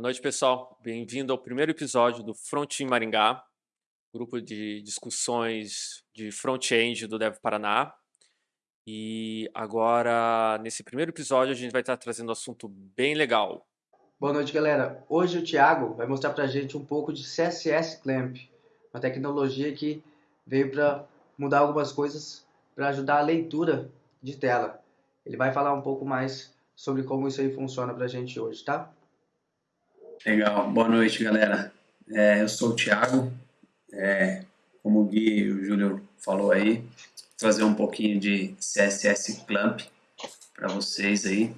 Boa noite, pessoal. Bem-vindo ao primeiro episódio do Front Maringá, grupo de discussões de front-end do Dev Paraná. E agora, nesse primeiro episódio, a gente vai estar trazendo um assunto bem legal. Boa noite, galera. Hoje o Thiago vai mostrar para gente um pouco de CSS Clamp, uma tecnologia que veio para mudar algumas coisas para ajudar a leitura de tela. Ele vai falar um pouco mais sobre como isso aí funciona para a gente hoje, tá? Legal, boa noite galera. É, eu sou o Thiago, é, como o Gui e o Júlio falou aí, trazer um pouquinho de CSS Clamp para vocês aí.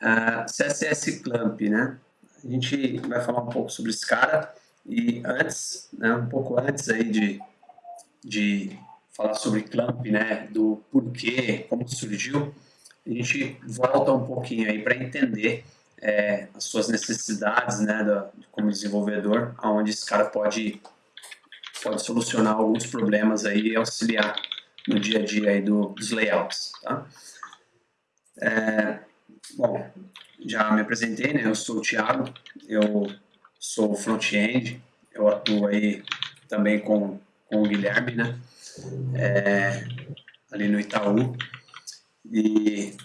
Uh, CSS Clamp, né? A gente vai falar um pouco sobre esse cara e antes, né, um pouco antes aí de, de falar sobre Clamp, né, do porquê, como surgiu, a gente volta um pouquinho aí para entender é, as suas necessidades, né, da, como desenvolvedor, aonde esse cara pode pode solucionar alguns problemas aí e auxiliar no dia a dia aí do, dos layouts, tá? É, bom, já me apresentei, né? Eu sou o Thiago, eu sou front-end, eu atuo aí também com, com o Guilherme, né? É, ali no Itaú. E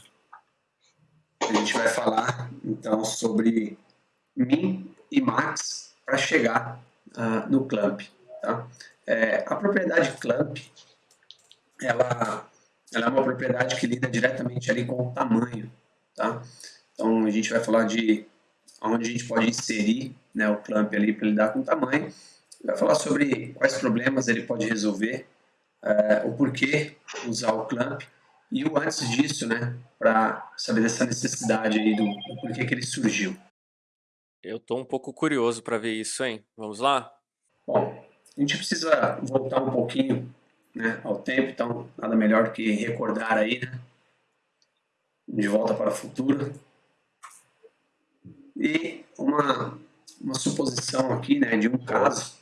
a gente vai falar então sobre Min e Max para chegar uh, no Clamp. Tá? É, a propriedade Clamp ela, ela é uma propriedade que lida diretamente ali com o tamanho. Tá? Então a gente vai falar de onde a gente pode inserir né, o Clamp ali para lidar com o tamanho. Vai falar sobre quais problemas ele pode resolver, uh, o porquê usar o Clamp e o antes disso, né, para saber dessa necessidade aí do, do porquê que ele surgiu. Eu tô um pouco curioso para ver isso, hein? Vamos lá? Bom, a gente precisa voltar um pouquinho né, ao tempo, então nada melhor do que recordar aí, né? De volta para o futuro. E uma, uma suposição aqui, né, de um caso,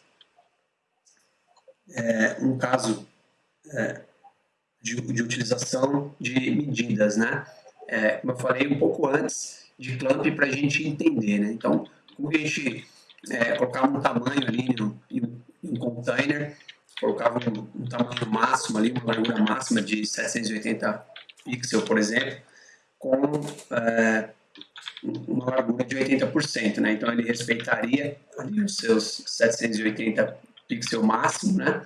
é, um caso é, de, de utilização de medidas, né? É, como eu falei um pouco antes, de clamp para a gente entender, né? Então, como a gente é, colocava um tamanho ali em, um container, colocava um, um, tamanho máximo ali, uma largura máxima de 780 pixels, por exemplo, com é, uma largura de 80%, né? Então ele respeitaria ali os seus 780 pixels máximo, né?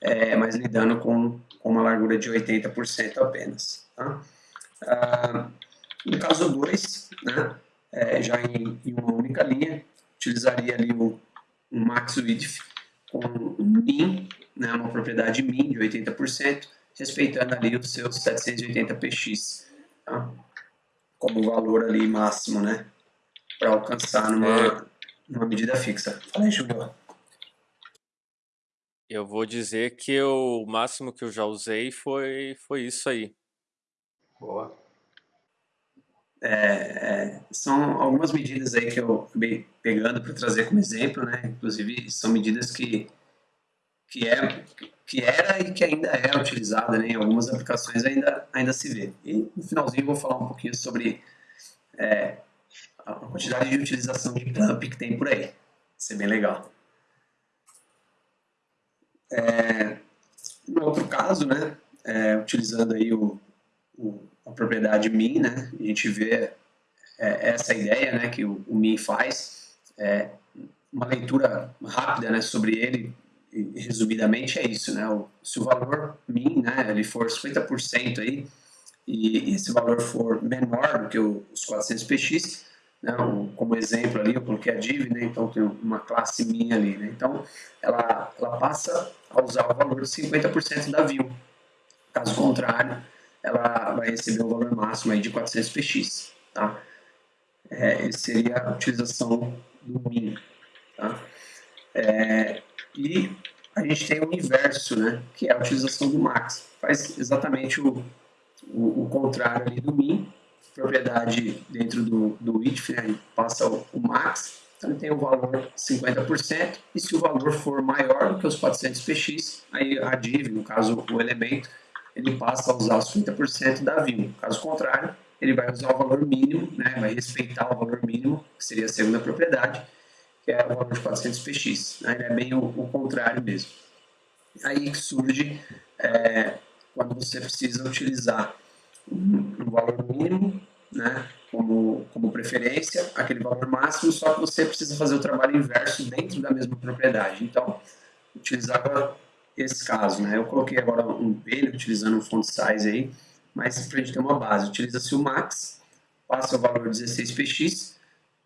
É, mas lidando com com uma largura de 80% apenas. Tá? Ah, no caso 2, né, é, já em, em, uma única linha, utilizaria ali o, um max width com um min, né, uma propriedade min de 80%, respeitando ali os seus 780 px, tá? como valor ali máximo, né, para alcançar numa, numa medida fixa. Fala aí, Júlio. Eu vou dizer que o máximo que eu já usei foi, foi isso aí. Boa. É, é, são algumas medidas aí que eu acabei pegando para trazer como exemplo, né? Inclusive são medidas que que é que era e que ainda é utilizada, né? Em algumas aplicações ainda ainda se vê. E no finalzinho eu vou falar um pouquinho sobre é, a quantidade de utilização de clamp que tem por aí. Isso é bem legal. É, no outro caso, né, é, utilizando aí o, o, a propriedade min, né, a gente vê é, essa ideia né, que o, o min faz, é, uma leitura rápida né, sobre ele, e, resumidamente é isso, né, o, se o valor min né, ele for 50% aí, e esse valor for menor do que os 400 px, né, um, como exemplo ali, eu coloquei a div, né, então tem uma classe minha ali, né, então ela, ela passa a usar o valor de 50% da view, caso contrário, ela vai receber o valor máximo aí de 400 px, tá? É, seria a utilização do min, tá? É, e a gente tem o inverso, né, que é a utilização do max, faz exatamente o, o, o contrário ali do min, propriedade dentro do, do if, né, passa o, o, max, então ele tem o valor 50%, e se o valor for maior do que os 400 px, aí a div, no caso o elemento, ele passa a usar os 50% da view. Caso contrário, ele vai usar o valor mínimo, né, vai respeitar o valor mínimo, que seria a segunda propriedade, que é o valor de 400 px. Né, é bem o, o, contrário mesmo. Aí que surge é, quando você precisa utilizar um, valor mínimo né, como, como preferência, aquele valor máximo, só que você precisa fazer o trabalho inverso dentro da mesma propriedade. Então, utilizava esse caso. Né? Eu coloquei agora um P utilizando um font size aí, mas para a gente ter uma base, utiliza-se o max, passa o valor 16px,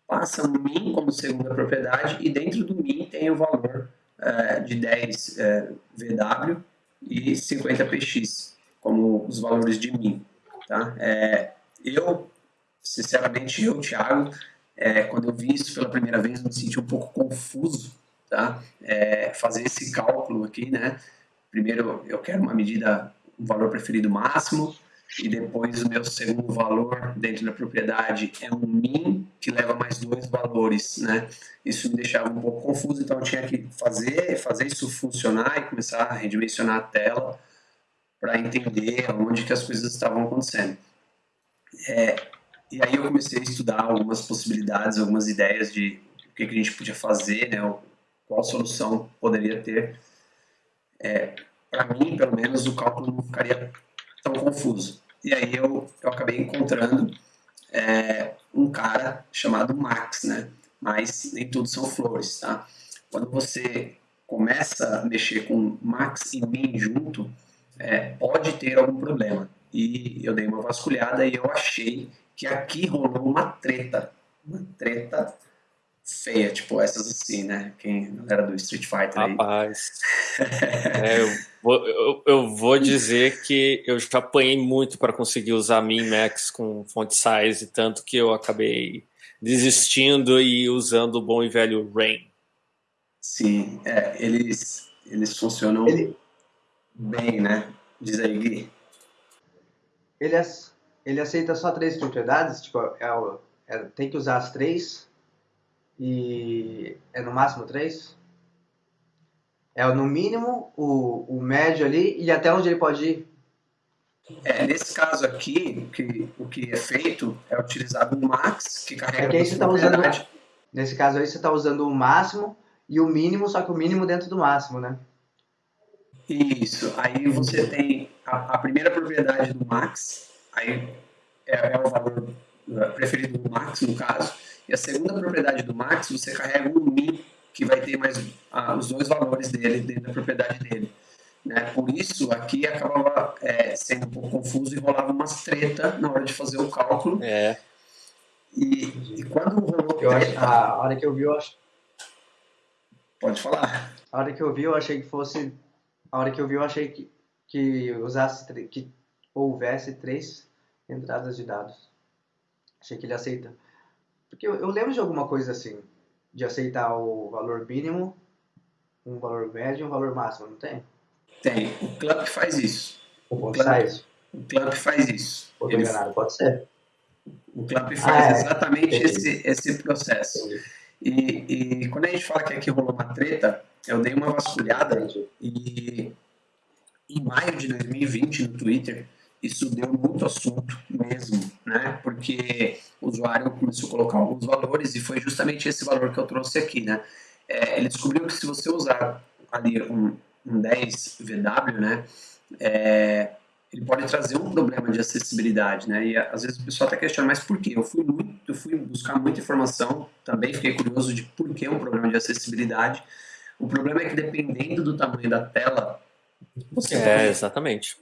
passa o min como segunda propriedade e dentro do min tem o valor é, de 10 é, VW e 50px como os valores de min. Tá? É, eu, sinceramente, eu, Thiago, é, quando eu vi isso pela primeira vez, me senti um pouco confuso, tá? É, fazer esse cálculo aqui, né? Primeiro, eu quero uma medida, um valor preferido máximo, e depois o meu segundo valor dentro da propriedade é um min que leva mais dois valores, né? Isso me deixava um pouco confuso, então eu tinha que fazer, fazer isso funcionar e começar a redimensionar a tela para entender onde que as coisas estavam acontecendo. É, e aí eu comecei a estudar algumas possibilidades, algumas ideias de o que, que a gente podia fazer, né? Qual solução poderia ter. É, para mim, pelo menos, o cálculo não ficaria tão confuso. E aí eu, eu acabei encontrando é, um cara chamado Max, né? Mas nem tudo são flores, tá? Quando você começa a mexer com Max e Min junto, é, pode ter algum problema. E eu dei uma vasculhada e eu achei que aqui rolou uma treta. Uma treta feia, tipo essas assim, né? Quem era do Street Fighter aí. Rapaz. é, eu, vou, eu, eu, vou dizer que eu já apanhei muito para conseguir usar Min Max com font size, tanto que eu acabei desistindo e usando o bom e velho Rain. Sim, é, eles, eles funcionam Ele... bem, né? Diz aí, Gui. Ele, ele aceita só três propriedades? Tipo, é, é, tem que usar as três? E é no máximo três? É no mínimo, o, o médio ali e até onde ele pode ir? É, nesse caso aqui, que, o que é feito é utilizado o max, que carrega é que aí você tá usando, Nesse caso aí você está usando o máximo e o mínimo, só que o mínimo dentro do máximo, né? Isso. Aí você tem a, a primeira propriedade do max, aí é, é, o valor é, preferido do max, no caso. E a segunda propriedade do max, você carrega o min, que vai ter mais ah, os dois valores dele dentro da propriedade dele. Né? Por isso, aqui acabava é, sendo um pouco confuso e rolava umas treta na hora de fazer o cálculo. É. E, e quando rolou eu treta... Acho, a hora que eu vi, eu acho... Pode falar. A hora que eu vi, eu achei que fosse... A hora que eu vi, eu achei que, que usasse... que houvesse três entradas de dados. Achei que ele aceita. Porque eu, eu lembro de alguma coisa assim, de aceitar o valor mínimo, um valor médio e um valor máximo, não tem? Tem. O Clamp faz isso. O, o Clamp, o Clamp faz isso. Pô, Ele, enganado, pode ser. O Clamp faz ah, é. exatamente esse, esse processo. E, e, quando a gente fala que aqui rolou uma treta, eu dei uma vasculhada e em maio de 2020 no Twitter isso deu muito assunto mesmo, né? Porque o usuário começou a colocar alguns valores e foi justamente esse valor que eu trouxe aqui, né? É, ele descobriu que se você usar ali um, um 10 VW, né? É, ele pode trazer um problema de acessibilidade, né? E às vezes o pessoal até questiona, mas por quê? Eu fui muito, eu fui buscar muita informação, também fiquei curioso de por que um problema de acessibilidade. O problema é que dependendo do tamanho da tela, você é, pode, exatamente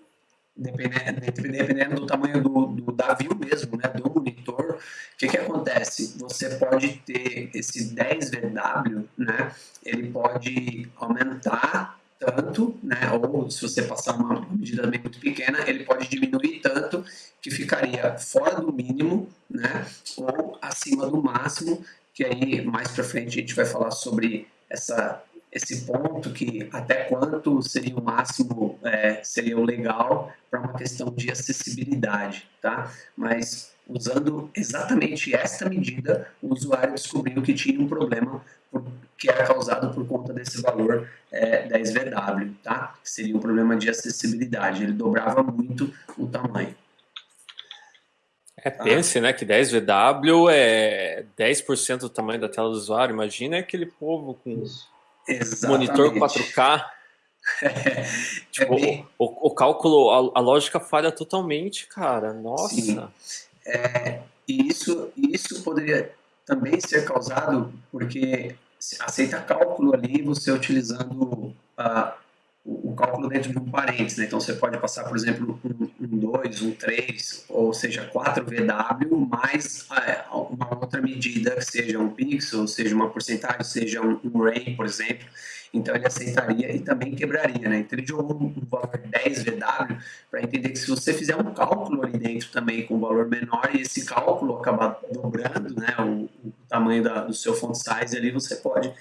dependendo, dependendo do tamanho do, do, da view mesmo, né, do monitor, o que, que acontece? Você pode ter esse 10VW, né, ele pode aumentar tanto, né, ou se você passar uma medida bem muito pequena, ele pode diminuir tanto que ficaria fora do mínimo, né, ou acima do máximo, que aí mais para frente a gente vai falar sobre essa esse ponto que até quanto seria o máximo, é, seria o legal para uma questão de acessibilidade, tá? Mas usando exatamente esta medida, o usuário descobriu que tinha um problema por, que era causado por conta desse valor é, 10VW, tá? Seria um problema de acessibilidade, ele dobrava muito o tamanho. É, pense, né, que 10 VW é 10% do tamanho da tela do usuário. Imagina aquele povo com Exatamente. monitor 4K. É, tipo, é bem... o, o, cálculo, a, a, lógica falha totalmente, cara. Nossa. Sim. É, e isso, isso poderia também ser causado porque aceita cálculo ali você utilizando uh, o, cálculo dentro de um parênteses. Né? Então você pode passar, por exemplo, um 2, um 3, um ou seja, 4 VW mais uh, uma outra medida, que seja um pixel, seja uma porcentagem, seja um, um ray, por exemplo. Então ele aceitaria e também quebraria, né? Então ele jogou um, valor 10 VW para entender que se você fizer um cálculo ali dentro também com um valor menor e esse cálculo acabar dobrando, né, o, o tamanho da, do seu font size ali, você pode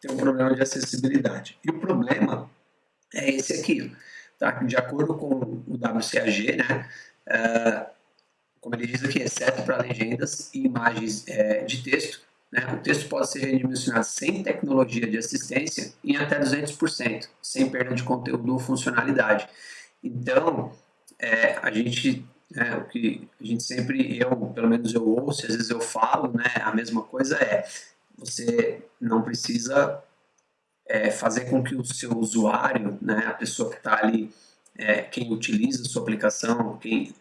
ter um problema de acessibilidade. E o problema é esse aqui, tá? De acordo com o WCAG, né? Uh, como ele diz aqui, exceto para legendas e imagens é, de texto, né? O texto pode ser redimensionado sem tecnologia de assistência em até 200%, sem perda de conteúdo ou funcionalidade. Então, é, a gente, né, o que a gente sempre, eu, pelo menos eu ouço, às vezes eu falo, né, a mesma coisa é, você não precisa é, fazer com que o seu usuário, né, a pessoa que está ali, é, quem utiliza a sua aplicação, quem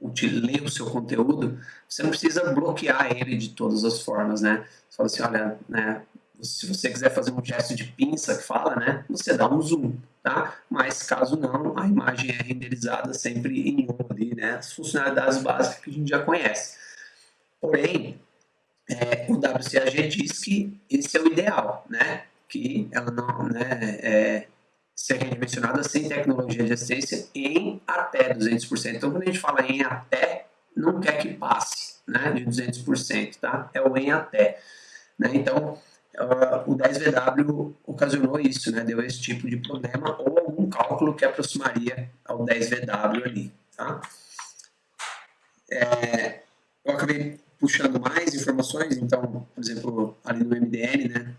lê o seu conteúdo, você não precisa bloquear ele de todas as formas, né? Você fala assim, olha, né, se você quiser fazer um gesto de pinça que fala, né, você dá um zoom, tá? Mas caso não, a imagem é renderizada sempre em um ali, né? As funcionalidades básicas que a gente já conhece. Porém, é, o WCAG diz que esse é o ideal, né? Que ela não, né, é, ser redimensionada sem tecnologia de assistência em até 200%. Então, quando a gente fala em até, não quer que passe né, de 200%, tá? É o em até. Né? Então, uh, o 10VW ocasionou isso, né? Deu esse tipo de problema ou algum cálculo que aproximaria ao 10VW ali, tá? É, eu acabei puxando mais informações, então, por exemplo, ali no MDN, né?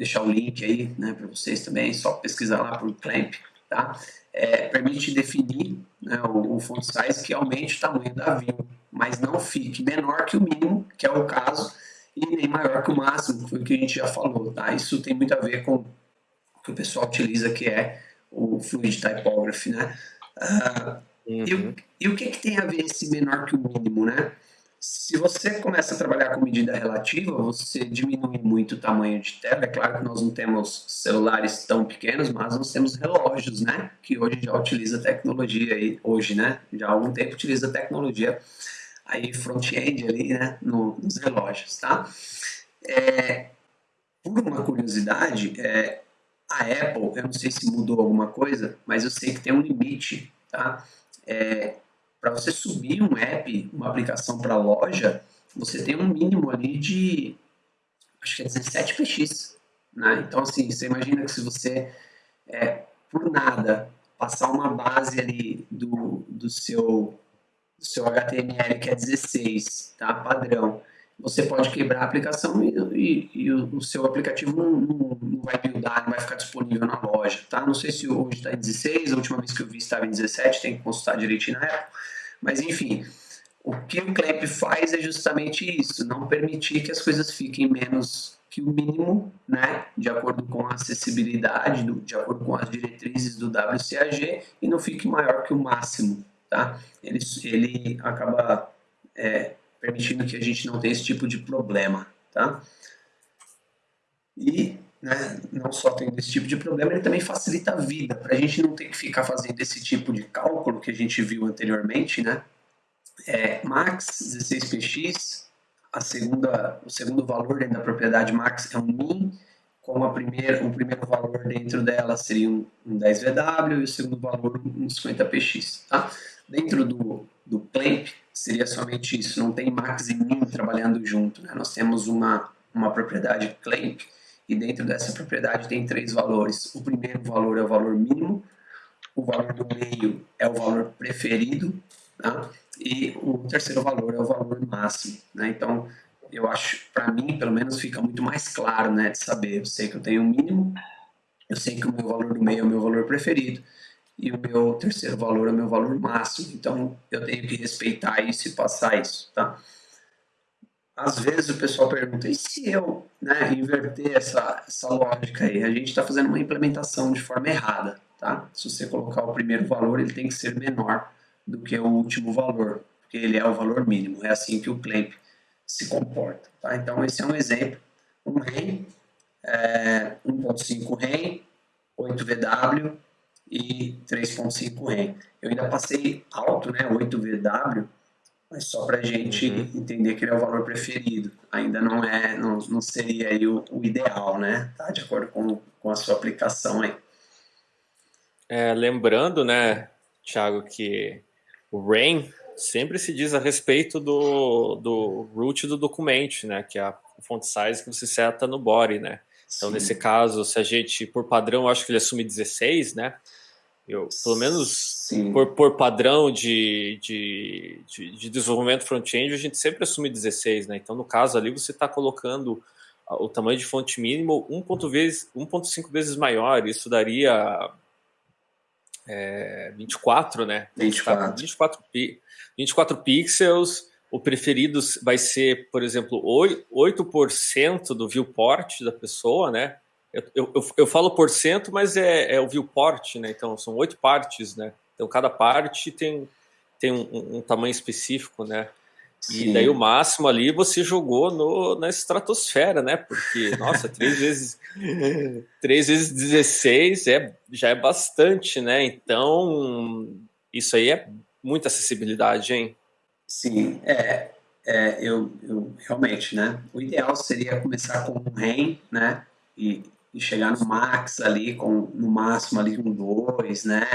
Deixar o link aí né, para vocês também, só pesquisar lá por clamp, tá? É, permite definir né, o, o font size que aumente o tamanho da view, mas não fique menor que o mínimo, que é o caso, e nem maior que o máximo, que foi o que a gente já falou, tá? Isso tem muito a ver com o que o pessoal utiliza, que é o Fluid Typography, né? Uh, uhum. e, o, e o que, que tem a ver esse menor que o mínimo, né? Se você começa a trabalhar com medida relativa, você diminui muito o tamanho de tela. É claro que nós não temos celulares tão pequenos, mas nós temos relógios, né? Que hoje já utiliza tecnologia aí, hoje, né? Já há algum tempo utiliza tecnologia aí front-end ali, né? No, nos relógios, tá? É, por uma curiosidade, é, a Apple, eu não sei se mudou alguma coisa, mas eu sei que tem um limite, tá? É, para você subir um app, uma aplicação para loja, você tem um mínimo ali de, acho que é 17 px. Né? Então, assim, você imagina que se você, é, por nada, passar uma base ali do, do, seu, do seu HTML, que é 16, tá? padrão, você pode quebrar a aplicação e, e, e o, seu aplicativo não, não, vai buildar, não vai ficar disponível na loja, tá? Não sei se hoje está em 16, a última vez que eu vi estava em 17, tem que consultar direitinho na época. Mas enfim, o que o CLAMP faz é justamente isso, não permitir que as coisas fiquem menos que o mínimo, né, de acordo com a acessibilidade, do, de acordo com as diretrizes do WCAG, e não fique maior que o máximo, tá? Ele, ele acaba é, permitindo que a gente não tenha esse tipo de problema, tá? E né, não só tendo esse tipo de problema, ele também facilita a vida, para a gente não ter que ficar fazendo esse tipo de cálculo que a gente viu anteriormente, né? É, max 16px, a segunda, o segundo valor dentro da propriedade max é um min, com a primeira, o primeiro valor dentro dela seria um, um 10VW e o segundo valor um 50px, tá? Dentro do, do clamp seria somente isso, não tem max e min trabalhando junto, né? Nós temos uma, uma propriedade clamp, e dentro dessa propriedade tem três valores. O primeiro valor é o valor mínimo, o valor do meio é o valor preferido, tá? e o terceiro valor é o valor máximo. Né? Então, eu acho, para mim, pelo menos, fica muito mais claro né, de saber. Eu sei que eu tenho um mínimo, eu sei que o meu valor do meio é o meu valor preferido, e o meu terceiro valor é o meu valor máximo. Então, eu tenho que respeitar isso e passar isso, tá? Às vezes o pessoal pergunta, e se eu né, inverter essa, essa lógica aí? A gente está fazendo uma implementação de forma errada, tá? Se você colocar o primeiro valor, ele tem que ser menor do que o último valor, porque ele é o valor mínimo. É assim que o clamp se comporta, tá? Então, esse é um exemplo. Um REM, é, 1.5 REM, 8 VW, e 3.5 REM. Eu ainda passei alto, né, 8 VW, mas só para a gente uhum. entender que ele é o valor preferido. Ainda não é, não, não seria aí o, o, ideal, né? Tá de acordo com, com a sua aplicação aí. É, lembrando, né, Thiago, que o RAIN sempre se diz a respeito do, do root do documento, né, que é a font size que você seta no body, né? Então, Sim. nesse caso, se a gente, por padrão, acho que ele assume 16, né? Eu, pelo menos por, por, padrão de, de, de, de desenvolvimento front-end, a gente sempre assume 16, né? Então, no caso ali, você está colocando o tamanho de fonte mínimo 1.5 vezes, vezes maior. Isso daria é, 24, né? 24. 24, 24 pixels. O preferido vai ser, por exemplo, 8% do viewport da pessoa, né? Eu, eu, eu, falo por cento, mas é, é o viewport, né? Então são oito partes, né? Então cada parte tem, tem um, um tamanho específico, né? Sim. E daí o máximo ali você jogou no, na estratosfera, né? Porque, nossa, três vezes três vezes 16 é, já é bastante, né? Então, isso aí é muita acessibilidade, hein? Sim, é, é eu, eu realmente, né? O ideal seria começar com um REM, né? E, e chegar no max ali, com no máximo ali um 2, né?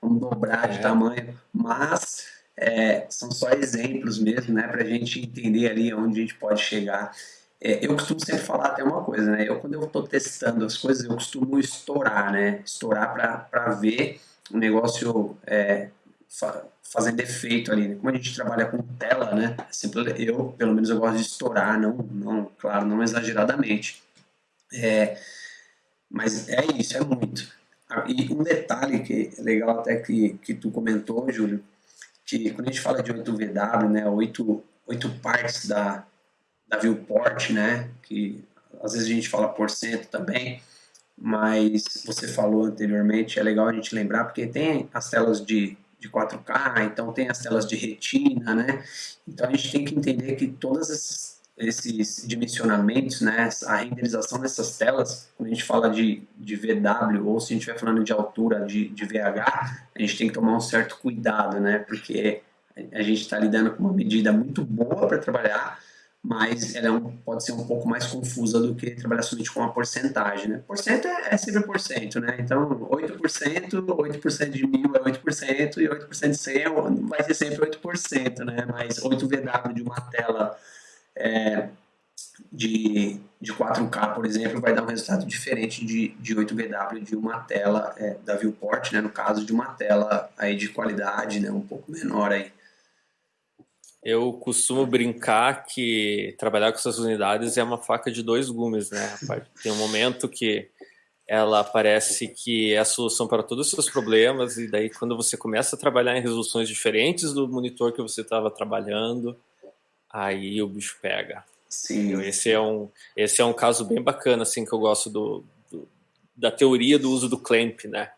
Vamos dobrar de é. tamanho, mas é, são só exemplos mesmo, né? Para a gente entender ali onde a gente pode chegar. É, eu costumo sempre falar até uma coisa, né? Eu, quando eu estou testando as coisas, eu costumo estourar, né? Estourar para ver o negócio é, fa fazendo efeito ali. Né? Como a gente trabalha com tela, né? Sempre, eu, pelo menos, eu gosto de estourar, não, não claro, não exageradamente. É, mas é isso, é muito. Ah, e um detalhe que é legal até que, que tu comentou, Júlio, que quando a gente fala de 8VW, né, 8, 8 partes da, da viewport, né, que às vezes a gente fala por cento também, mas você falou anteriormente, é legal a gente lembrar, porque tem as telas de, de 4K, então tem as telas de retina, né, então a gente tem que entender que todas essas esses dimensionamentos, né, a renderização dessas telas, quando a gente fala de, de VW ou se a gente estiver falando de altura de, de VH, a gente tem que tomar um certo cuidado, né, porque a gente está lidando com uma medida muito boa para trabalhar, mas ela é um, pode ser um pouco mais confusa do que trabalhar somente com uma porcentagem, né? Porcento é, é sempre porcento, né? Então, 8%, 8% de mil é 8%, e 8% de 100 vai ser sempre 8%, né? Mas 8 VW de uma tela é, de, de 4K, por exemplo, vai dar um resultado diferente de, de 8BW de uma tela é, da viewport, né, no caso de uma tela aí de qualidade né, um pouco menor aí. Eu costumo brincar que trabalhar com essas unidades é uma faca de dois gumes, né? Tem um momento que ela parece que é a solução para todos os seus problemas e daí quando você começa a trabalhar em resoluções diferentes do monitor que você estava trabalhando, aí o bicho pega. Sim. Esse é um, esse é um caso bem bacana, assim, que eu gosto do, do da teoria do uso do clamp, né?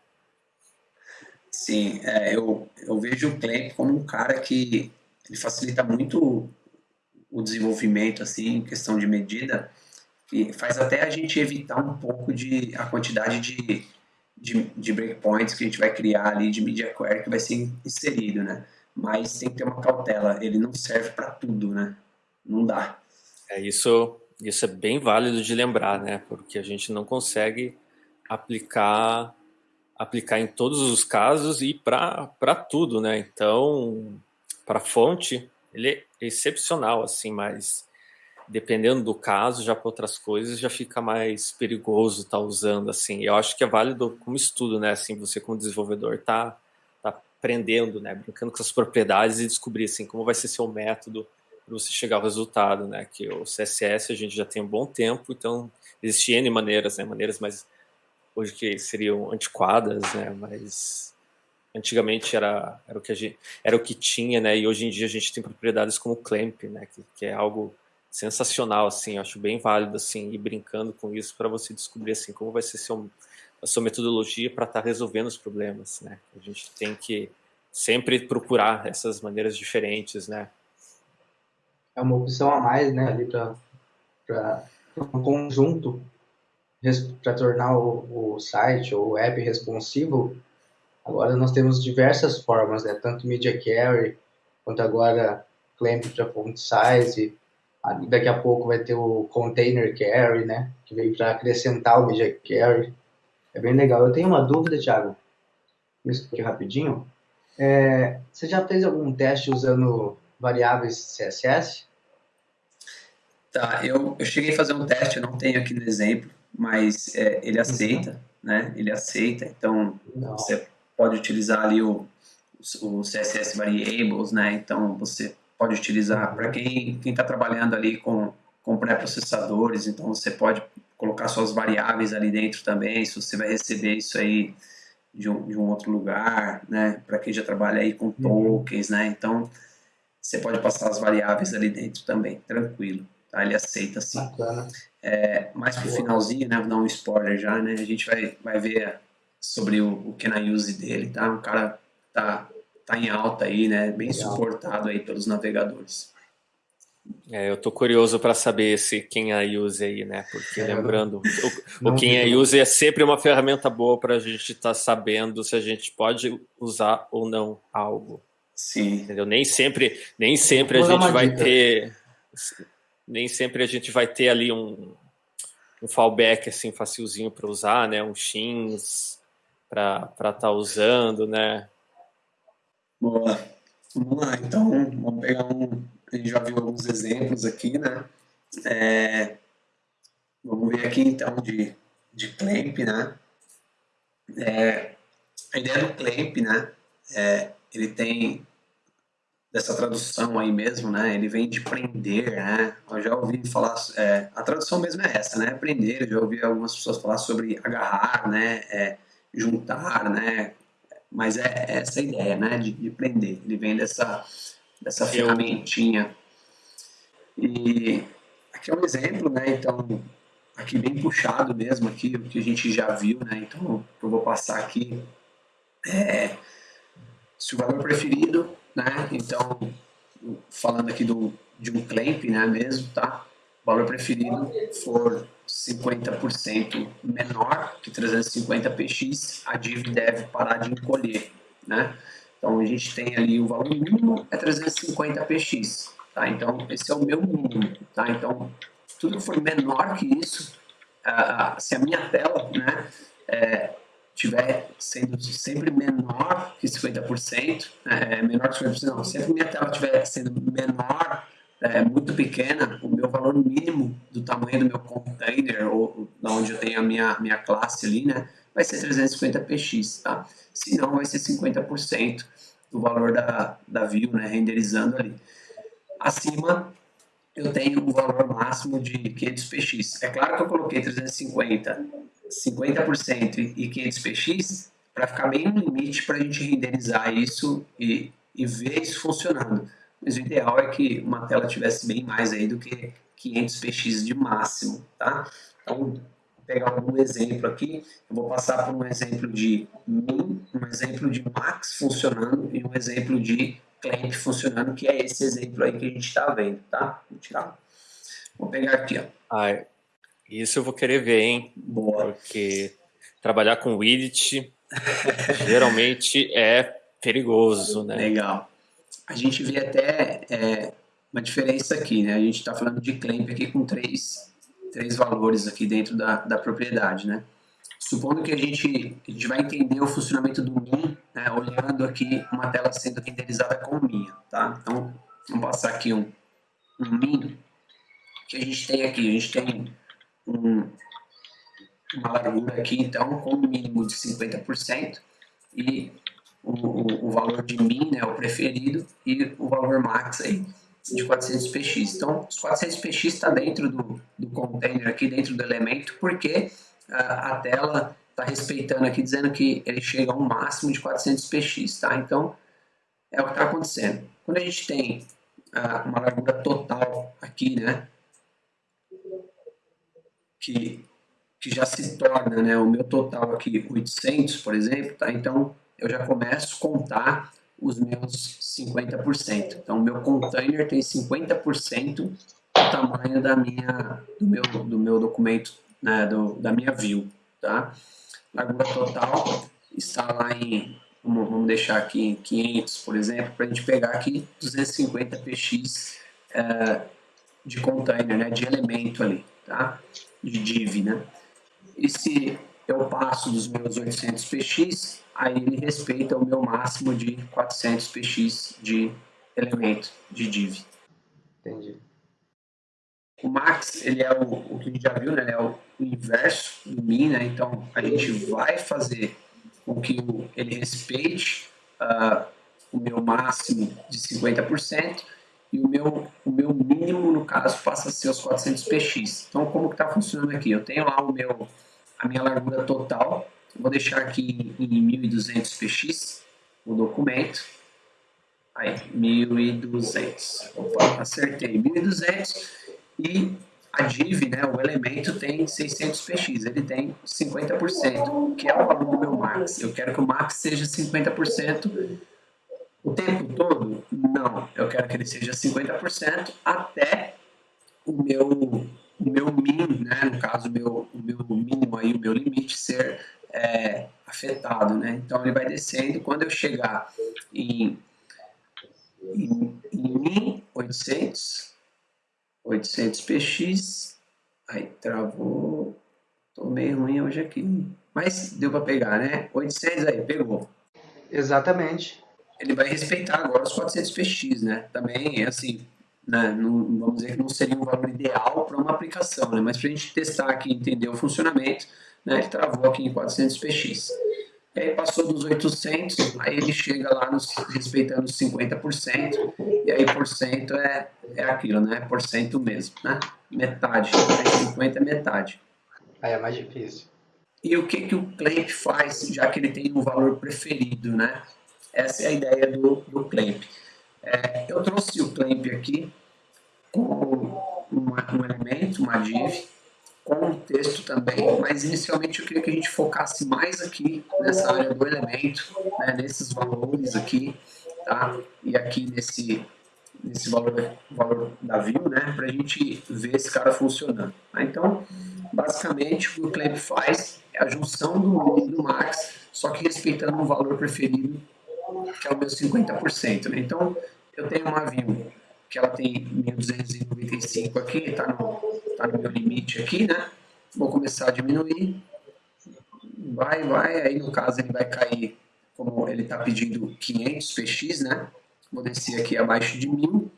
Sim, é, eu, eu vejo o clamp como um cara que ele facilita muito o desenvolvimento, assim, em questão de medida, que faz até a gente evitar um pouco de a quantidade de, de, de breakpoints que a gente vai criar ali, de media query que vai ser inserido, né? Mas tem que ter uma cautela. Ele não serve para tudo, né? Não dá. É isso. Isso é bem válido de lembrar, né? Porque a gente não consegue aplicar aplicar em todos os casos e para tudo, né? Então, para fonte, ele é excepcional, assim, mas dependendo do caso, já para outras coisas, já fica mais perigoso estar tá usando, assim. Eu acho que é válido como estudo, né? Assim, você como desenvolvedor tá aprendendo, né, brincando com as propriedades e descobrir assim como vai ser seu método para você chegar ao resultado, né? Que o CSS a gente já tem um bom tempo, então existem maneiras, né? Maneiras mais hoje que seriam antiquadas, né? Mas antigamente era, era, o que gente, era o que tinha, né? E hoje em dia a gente tem propriedades como Clamp, né? Que, que é algo sensacional, assim, acho bem válido, assim, ir brincando com isso para você descobrir, assim, como vai ser seu, a sua metodologia para estar tá resolvendo os problemas, né? A gente tem que sempre procurar essas maneiras diferentes, né? É uma opção a mais, né, ali para um conjunto para tornar o, o site ou o app responsivo. Agora nós temos diversas formas, né? Tanto media carry quanto agora clamp para font size. Daqui a pouco vai ter o container carry, né? Que vem para acrescentar o media carry. É bem legal. Eu tenho uma dúvida, Thiago. Isso aqui rapidinho. É, você já fez algum teste usando variáveis CSS? Tá, eu, eu cheguei a fazer um teste, eu não tenho aqui no exemplo, mas é, ele aceita, uhum. né? Ele aceita, então não. você pode utilizar ali o, o CSS Variables, né? Então você pode utilizar para quem está trabalhando ali com, com pré-processadores, então você pode colocar suas variáveis ali dentro também, se você vai receber isso aí de um, de um outro lugar, né? Para quem já trabalha aí com uhum. tokens, né? Então, você pode passar as variáveis ali dentro também, tranquilo. Tá? Ele aceita sim. É, mais pro finalzinho, né? Vou dar um spoiler já, né? A gente vai, vai ver sobre o, o Can Use dele, tá? Um cara tá, tá em alta aí, né? Bem Legal. suportado aí pelos navegadores. É, eu tô curioso para saber se quem a use aí, né? Porque é, lembrando, o, o quem a use é sempre uma ferramenta boa para a gente estar tá sabendo se a gente pode usar ou não algo. Sim. Entendeu? Nem sempre, nem sempre a gente vai dica. ter, nem sempre a gente vai ter ali um, um fallback assim facilzinho para usar, né? Um Shins para estar tá usando, né? Boa. Vamos lá, então vamos pegar um a gente já viu alguns exemplos aqui, né? É, vamos ver aqui então de, de clamp, né? É, a ideia do clamp, né? É, ele tem dessa tradução aí mesmo, né? Ele vem de prender, né? Eu já ouvi falar, é, a tradução mesmo é essa, né? Prender. Eu já ouvi algumas pessoas falar sobre agarrar, né? É, juntar, né? Mas é, essa ideia, né? De, de prender. Ele vem dessa dessa ferramentinha. E aqui é um exemplo, né? Então, aqui bem puxado mesmo, aqui, o que a gente já viu, né? Então, eu vou passar aqui. É, se o valor preferido, né? Então, falando aqui do, de um clamp, né? Mesmo, tá? O valor preferido for 50% menor que 350 px, a div deve parar de encolher, né? Então a gente tem ali o valor mínimo é 350 px, tá? Então esse é o meu mínimo, tá? Então tudo que for menor que isso, uh, se a minha tela, né, é, tiver sendo sempre menor que 50%, é, menor que 50%, não, sempre minha tela estiver sendo menor, é, muito pequena, o meu valor mínimo do tamanho do meu container, ou da onde eu tenho a minha, minha classe ali, né, vai ser 350 px, tá? Se não, vai ser 50% do valor da, da view, né, renderizando ali. Acima, eu tenho um valor máximo de 500 px. É claro que eu coloquei 350, 50% e 500 px para ficar bem no limite para a gente renderizar isso e, e ver isso funcionando. Mas o ideal é que uma tela tivesse bem mais aí do que 500 px de máximo, tá? Então, pegar algum exemplo aqui, eu vou passar por um exemplo de min, um exemplo de max funcionando e um exemplo de clamp funcionando, que é esse exemplo aí que a gente está vendo, tá? Vou tirar. Vou pegar aqui, ó. Ai, isso eu vou querer ver, hein? Boa. Porque trabalhar com widget geralmente é perigoso, né? Legal. A gente vê até é, uma diferença aqui, né? A gente está falando de clamp aqui com três três valores aqui dentro da, da propriedade, né? Supondo que a gente, a gente vai entender o funcionamento do min, né, olhando aqui uma tela sendo renderizada com min, tá? Então, vamos passar aqui um, um min, que a gente tem aqui, a gente tem um, uma largura aqui, então, com um mínimo de 50%, e o, o, valor de min, né, o preferido, e o valor max aí, de 400 px. Então, os 400 px está dentro do, do container aqui, dentro do elemento, porque a, a tela está respeitando aqui, dizendo que ele chega a um máximo de 400 px, tá? Então, é o que está acontecendo. Quando a gente tem ah, uma largura total aqui, né? Que, que já se torna, né? O meu total aqui, 800, por exemplo, tá? Então, eu já começo a contar os meus 50%. Então, meu container tem 50% do tamanho da minha, do, meu, do meu documento, né, do, da minha view. Tá? Largura total está lá em, vamos, deixar aqui em 500, por exemplo, para a gente pegar aqui 250 px é, de container, né, de elemento ali, tá? de div. Né? E se eu passo dos meus 800 px, aí ele respeita o meu máximo de 400 px de elemento, de div. Entendi. O max, ele é o, o que a gente já viu, né? Ele é o inverso do min, né? Então, a gente vai fazer com que o, ele respeite uh, o meu máximo de 50% e o meu, o meu mínimo, no caso, passa a ser os 400 px. Então, como que está funcionando aqui? Eu tenho lá o meu, a minha largura total, Vou deixar aqui em 1200 px o documento. Aí, 1200. Opa, acertei. 1200 e a div, né, o elemento tem 600 px, ele tem 50%, que é o valor do meu max. Eu quero que o max seja 50% o tempo todo? Não, eu quero que ele seja 50% até o meu, o meu min, né, no caso, o meu, o meu mínimo aí, o meu limite ser é, afetado, né? Então ele vai descendo. Quando eu chegar em, em, em 1800, 800 px, aí travou, tô meio ruim hoje aqui, mas deu para pegar, né? 800 aí, pegou. Exatamente. Ele vai respeitar agora os 400 px, né? Também, assim, né? Não, vamos dizer que não seria um valor ideal para uma aplicação, né? Mas para a gente testar aqui, entender o funcionamento, né, ele travou aqui em 400 px. E aí passou dos 800, aí ele chega lá nos, respeitando os 50%, e aí por cento é, é aquilo, né? Por cento mesmo, né? Metade, 50 é metade. Aí é mais difícil. E o que, que o Clamp faz, já que ele tem um valor preferido, né? Essa é a ideia do, do Clamp. É, eu trouxe o Clamp aqui uma, um elemento, uma div, com o texto também, mas inicialmente eu queria que a gente focasse mais aqui nessa área do elemento, né, nesses valores aqui, tá? E aqui nesse, nesse valor, valor da view, né, para a gente ver esse cara funcionando. Tá? Então, basicamente, o que o Clamp faz é a junção do min e do max, só que respeitando um valor preferido, que é o meu 50%. Né? Então, eu tenho uma view que ela tem 1295 aqui, está no, tá no meu limite aqui, né? Vou começar a diminuir. Vai, vai, aí no caso ele vai cair, como ele está pedindo 500 px, né? Vou descer aqui abaixo de 1000.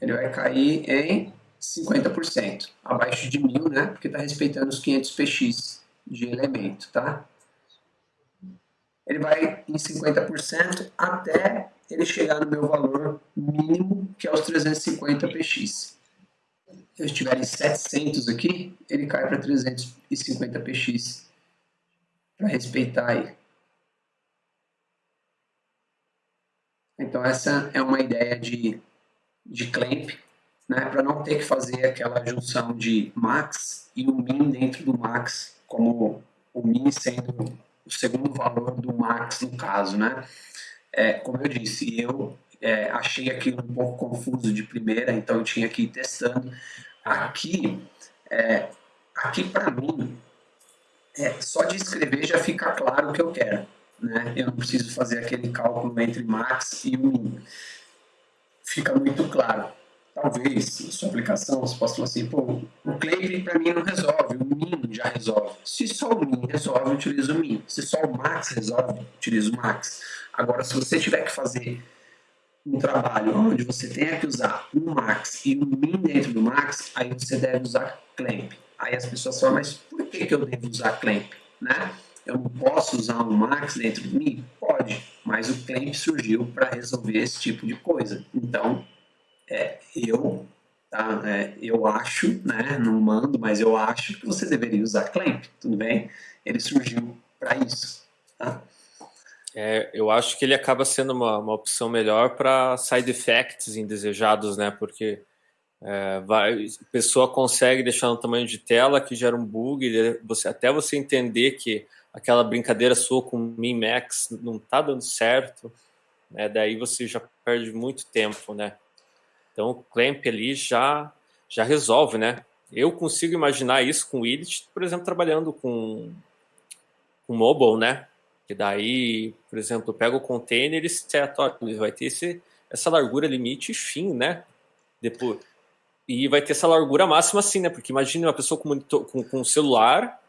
Ele vai cair em 50%, abaixo de 1000, né? Porque está respeitando os 500 px de elemento, tá? ele vai em 50% até ele chegar no meu valor mínimo, que é os 350 px. Se eu estiver em 700 aqui, ele cai para 350 px, para respeitar aí. Então essa é uma ideia de, de clamp, né, para não ter que fazer aquela junção de max e o min dentro do max, como o min sendo o segundo valor do max no caso, né? É, como eu disse, eu é, achei aquilo um pouco confuso de primeira, então eu tinha que ir testando. Aqui, é, aqui para mim, é, só de escrever já fica claro o que eu quero. Né? Eu não preciso fazer aquele cálculo entre max e min. Fica muito claro talvez, sua aplicação, você possa falar assim, pô, o Clamp para mim não resolve, o Min já resolve. Se só o Min resolve, eu utilizo o Min. Se só o Max resolve, eu utilizo o Max. Agora, se você tiver que fazer um trabalho onde você tenha que usar um Max e um Min dentro do Max, aí você deve usar Clamp. Aí as pessoas falam, mas por que, que eu devo usar Clamp? Né? Eu não posso usar um Max dentro do Min? Pode, mas o Clamp surgiu para resolver esse tipo de coisa. Então, é, eu tá? É, eu acho, né, não mando, mas eu acho que você deveria usar Clamp, tudo bem? Ele surgiu para isso, tá? É, eu acho que ele acaba sendo uma, uma opção melhor para side effects indesejados, né? Porque é, vai, a pessoa consegue deixar no tamanho de tela que gera um bug, você, até você entender que aquela brincadeira sua com min max não está dando certo, né? Daí você já perde muito tempo, né? Então o clamp ali já já resolve, né? Eu consigo imaginar isso com o Edit, por exemplo, trabalhando com com mobile, né? Que daí, por exemplo, pega o container e seta, ele vai ter esse, essa largura limite e fim, né? Depois, e vai ter essa largura máxima assim, né? Porque imagine uma pessoa com, monitor, com, com celular,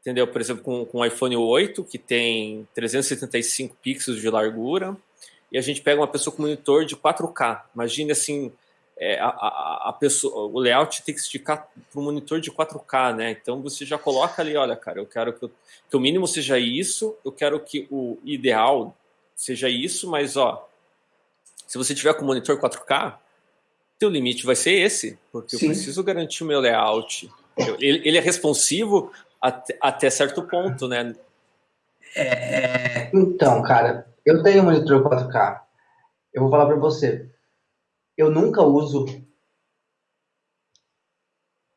entendeu? Por exemplo, com, com um iPhone 8, que tem 375 pixels de largura, e a gente pega uma pessoa com monitor de 4K. Imagine assim, é, a, a, a, pessoa, o layout tem que esticar para um monitor de 4K, né? Então você já coloca ali, olha, cara, eu quero que, eu, que o mínimo seja isso, eu quero que o ideal seja isso, mas ó, se você tiver com monitor 4K, teu limite vai ser esse, porque Sim. eu preciso garantir o meu layout. Eu, ele, ele, é responsivo até, até, certo ponto, né? É, é... Então, cara, eu tenho um monitor 4K. Eu vou falar para você, eu nunca uso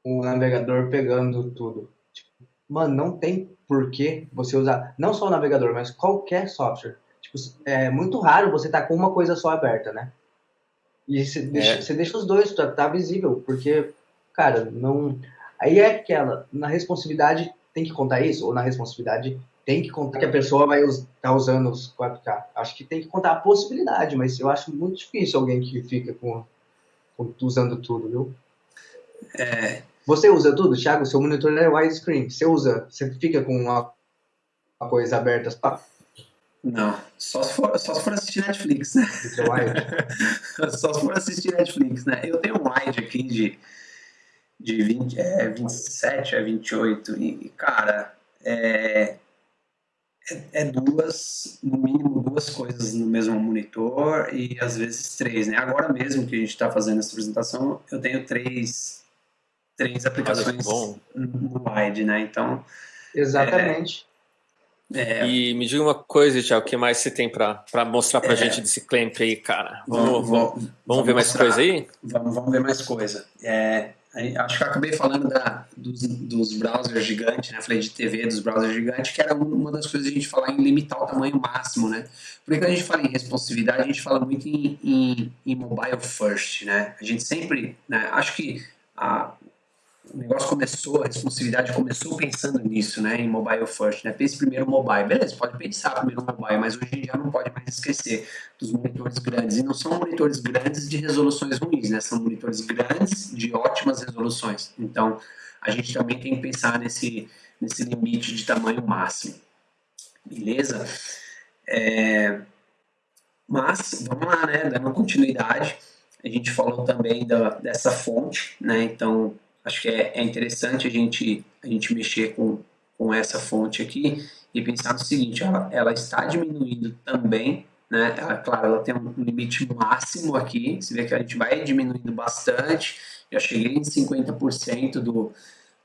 o navegador pegando tudo. Tipo, mano, não tem porquê você usar não só o navegador, mas qualquer software. Tipo, é muito raro você estar tá com uma coisa só aberta, né? E você deixa, é. você deixa os dois, tá, tá visível, porque, cara, não. Aí é aquela, na responsividade tem que contar isso, ou na responsividade tem que contar que a pessoa vai estar tá usando os 4K. Acho que tem que contar a possibilidade, mas eu acho muito difícil alguém que fica com, com usando tudo, viu? É. Você usa tudo, Thiago? Seu monitor é widescreen. Você usa, você fica com uma, uma coisa aberta? Pá. Não, só se, for, só se for assistir Netflix, né? É só se for assistir Netflix, né? Eu tenho um wide aqui de, de 20, é, 27 a 28 e, cara, é, é, é, duas, no mínimo duas coisas no mesmo monitor e às vezes três, né? Agora mesmo que a gente está fazendo essa apresentação, eu tenho três, três aplicações no wide, né? Então, exatamente. É, é. E me diga uma coisa, Tiago, o que mais você tem para mostrar para a é, gente desse clamp aí, cara? Vamos, vamos, vamos, vamos ver mais coisa aí? Vamos, vamos ver mais coisa. É, acho que eu acabei falando da, dos, dos browsers gigantes, né? Falei de TV, dos browsers gigantes, que era uma das coisas que a gente falar em limitar o tamanho máximo, né? Porque quando a gente fala em responsividade, a gente fala muito em, em, em mobile first, né? A gente sempre, né? Acho que a, o negócio começou, a responsabilidade começou pensando nisso, né, em mobile first, né, pense primeiro mobile, beleza, pode pensar primeiro mobile, mas hoje já não pode mais esquecer dos monitores grandes, e não são monitores grandes de resoluções ruins, né, são monitores grandes de ótimas resoluções, então a gente também tem que pensar nesse, nesse limite de tamanho máximo, beleza? É, mas, vamos lá, né, dando continuidade, a gente falou também da, dessa fonte, né, então acho que é, é interessante a gente, a gente mexer com, com essa fonte aqui e pensar no seguinte, ela, ela está diminuindo também, né? Ela, claro, ela tem um limite máximo aqui, você vê que a gente vai diminuindo bastante, já cheguei em 50% do,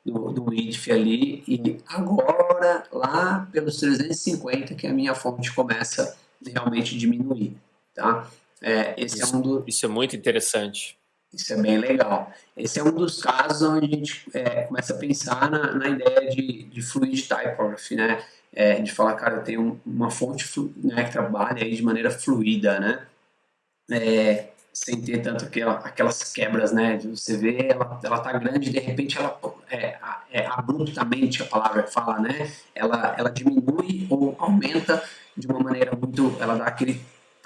do, do IDF ali, e agora, lá pelos 350, que a minha fonte começa realmente a diminuir, tá? É, esse isso, é um do... isso é muito interessante. Isso é bem legal. Esse é um dos casos onde a gente é, começa a pensar na, na ideia de, de fluid typography, né? É, de falar, cara, tem um, uma fonte né, que trabalha aí de maneira fluida, né? É, sem ter tanto aquela, aquelas quebras, né? De você vê, ela, ela tá grande de repente ela é, é, abruptamente a palavra fala, né? Ela, ela diminui ou aumenta de uma maneira muito, ela dá aquele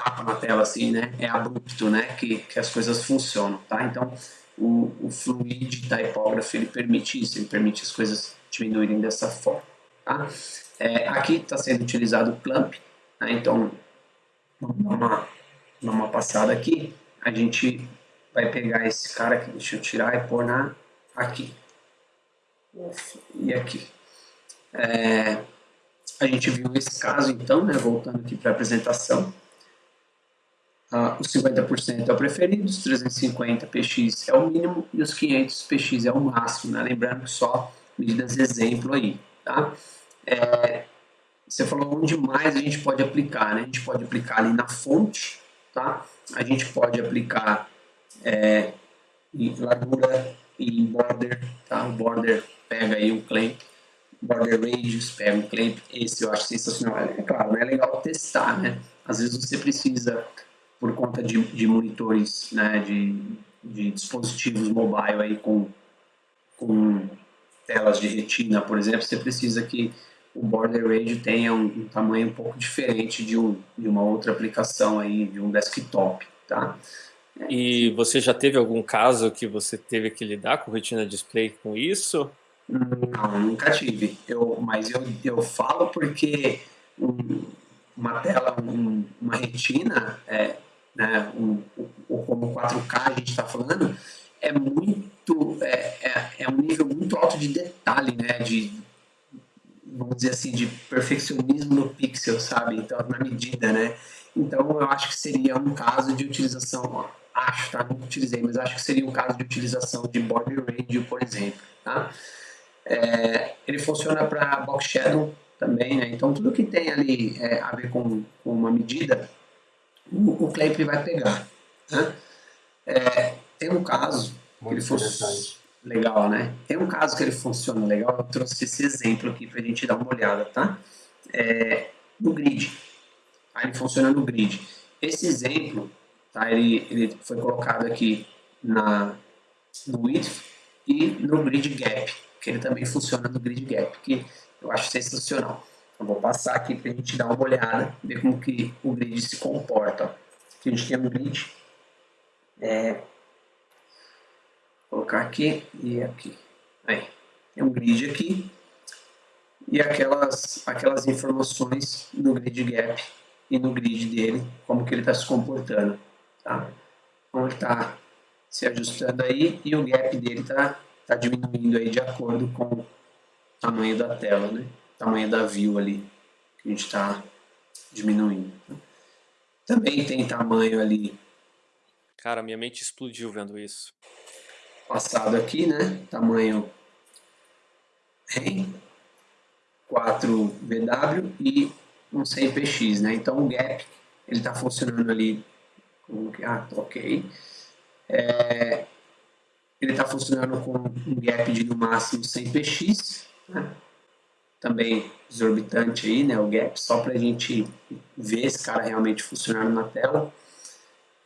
tapa na tela assim, né? É abrupto, né? Que, que as coisas funcionam, tá? Então, o, o fluid typography, ele permite isso, ele permite as coisas diminuírem dessa forma, tá? É, aqui está sendo utilizado o clamp, né? Então, vamos dar uma, uma passada aqui. A gente vai pegar esse cara aqui, deixa eu tirar e pôr na, aqui. E aqui. É, a gente viu esse caso, então, né? Voltando aqui para a apresentação Uh, os 50% é o preferido, os 350 px é o mínimo e os 500 px é o máximo, né? lembrando que só medidas exemplo aí, tá? É, você falou onde mais a gente pode aplicar, né? A gente pode aplicar ali na fonte, tá? A gente pode aplicar é, em largura e em border, tá? O border pega aí o clamp, border radius pega o clamp, esse eu acho sensacional. É claro, não é legal testar, né? Às vezes você precisa, por conta de, de monitores, né, de, de dispositivos mobile aí com, com telas de retina, por exemplo, você precisa que o border range tenha um, um tamanho um pouco diferente de, um, de uma outra aplicação aí, de um desktop, tá? E você já teve algum caso que você teve que lidar com retina display com isso? Não, nunca tive. Eu, mas eu, eu falo porque um, uma tela, um, uma retina, é, né, um, um, como 4K a gente está falando, é muito, é, é, é, um nível muito alto de detalhe, né, de, vamos dizer assim, de perfeccionismo no pixel, sabe? Então, na medida, né? Então, eu acho que seria um caso de utilização acho, tá? Nunca utilizei, mas acho que seria um caso de utilização de border radio, por exemplo, tá? É, ele funciona para box shadow também, né? Então tudo que tem ali é, a ver com, com, uma medida, o, o vai pegar, né? É, tem um caso que ele funciona legal, né? Tem um caso que ele funciona legal, eu trouxe esse exemplo aqui para a gente dar uma olhada, tá? É, no grid, tá? ele funciona no grid. Esse exemplo Tá? Ele, ele foi colocado aqui na, no width e no grid gap, que ele também funciona no grid gap, que eu acho sensacional. Eu vou passar aqui para a gente dar uma olhada, ver como que o grid se comporta. Aqui a gente tem um grid, é, vou colocar aqui e aqui. Aí, tem um grid aqui e aquelas, aquelas informações no grid gap e no grid dele, como que ele está se comportando. Tá? Então ele está se ajustando aí e o gap dele está tá diminuindo aí de acordo com o tamanho da tela, né? Tamanho da view ali que a gente está diminuindo. Né? Também tem tamanho ali. Cara, minha mente explodiu vendo isso. Passado aqui, né? Tamanho REM, 4VW e um 100px, né? Então o gap ele está funcionando ali ah, ok. É, ele está funcionando com um gap de no máximo 100 px, né? Também exorbitante aí, né, o gap, só para a gente ver esse cara realmente funcionando na tela.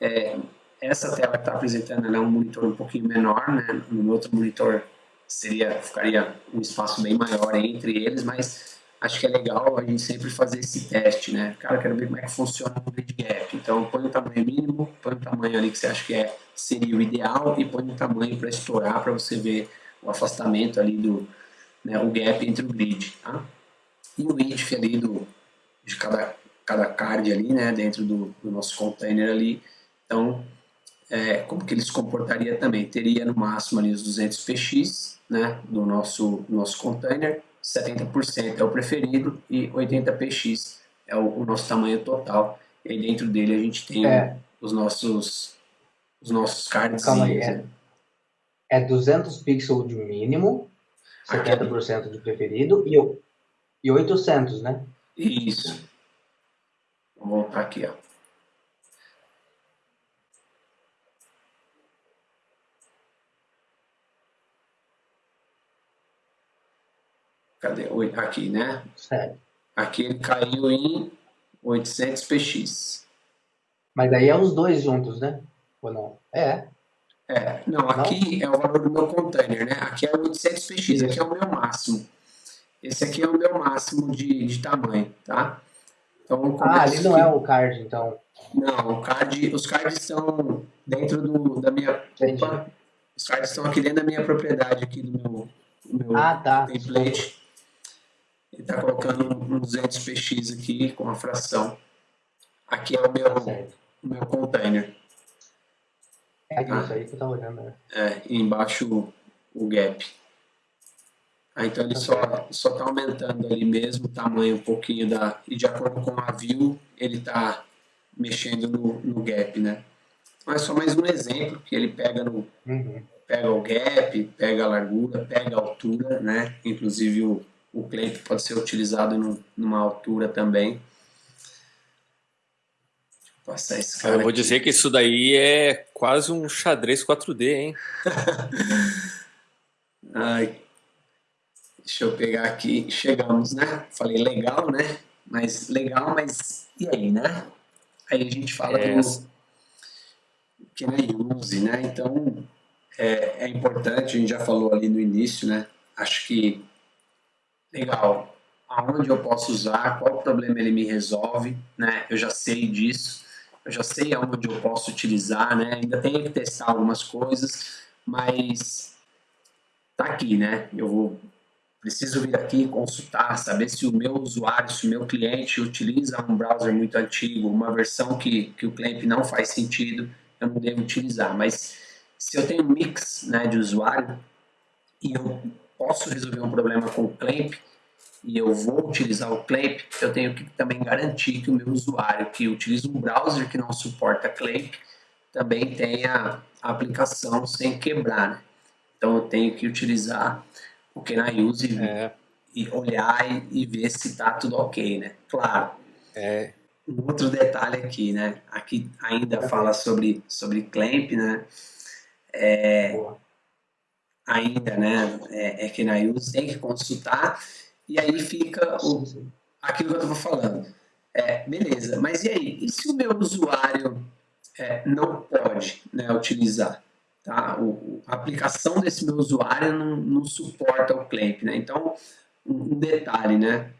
É, essa tela que está apresentando é um monitor um pouquinho menor, né, no outro monitor seria, ficaria um espaço bem maior entre eles, mas acho que é legal a gente sempre fazer esse teste, né? Cara, quero ver como é que funciona o gap. Então, põe o tamanho mínimo, põe o tamanho ali que você acha que é, seria o ideal e põe o tamanho para estourar, para você ver o afastamento ali do, né, o gap entre o grid, tá? E o width ali do, de cada, cada card ali, né, dentro do, do nosso container ali. Então, é, como que ele se comportaria também? Teria no máximo ali os 200 px, né, do nosso, nosso container, 70% é o preferido e 80 px é o, o, nosso tamanho total. E aí dentro dele a gente tem é. os nossos os nossos cards. Calma aí, é, é 200 pixels de mínimo, 70% é de preferido e, e 800, né? Isso. Vou voltar aqui, ó. Cadê? Aqui, né? Certo. Aqui ele caiu em 800 px. Mas daí é os dois juntos, né? Ou não? É. É, não, aqui é o valor do meu container, né? Aqui é 800 px, Isso. aqui é o meu máximo. Esse aqui é o meu máximo de, de tamanho, tá? Então, ah, ali não é o card, então. Não, o card, os cards estão dentro do, da minha... Opa, os cards estão aqui dentro da minha propriedade, aqui do meu, do meu ah, tá. template. Ele está colocando um 200 px aqui com a fração. Aqui é o meu, o meu container. É tá? isso aí que eu estava olhando. Né? É, e embaixo o gap. Ah, então ele só só está aumentando ali mesmo o tamanho um pouquinho da e de acordo com a view ele está mexendo no, no gap, né? Então é só mais um exemplo que ele pega no uhum. pega o gap, pega a largura, pega a altura, né? Inclusive o, o clamp pode ser utilizado no, numa altura também. Passar esse cara Eu vou aqui. dizer que isso daí é quase um xadrez 4D, hein? Ai, deixa eu pegar aqui. Chegamos, né? Falei legal, né? Mas legal, mas e aí, né? Aí a gente fala é. do que não use, né? Então é, é importante, a gente já falou ali no início, né? Acho que legal, aonde eu posso usar, qual problema ele me resolve, né? Eu já sei disso, eu já sei aonde eu posso utilizar, né? Ainda tenho que testar algumas coisas, mas tá aqui, né? Eu vou preciso vir aqui consultar, saber se o meu usuário, se o meu cliente utiliza um browser muito antigo, uma versão que, que o cliente não faz sentido, eu não devo utilizar. Mas se eu tenho um mix né, de usuário e eu posso resolver um problema com o Clamp e eu vou utilizar o Clamp, eu tenho que também garantir que o meu usuário que utiliza um browser que não suporta Clamp também tenha a aplicação sem quebrar. Né? Então eu tenho que utilizar o Kenai Use é. e olhar e, ver se está tudo ok, né? Claro. É. Um outro detalhe aqui, né? Aqui ainda é. fala sobre, sobre Clamp, né? É, ainda, né? É, é Kenai Use, tem que consultar e aí fica o, aquilo que eu estava falando. É, beleza, mas e aí? E se o meu usuário é, não pode né, utilizar? Tá? O, a aplicação desse meu usuário não, não suporta o clamp, né? Então, um, detalhe, né?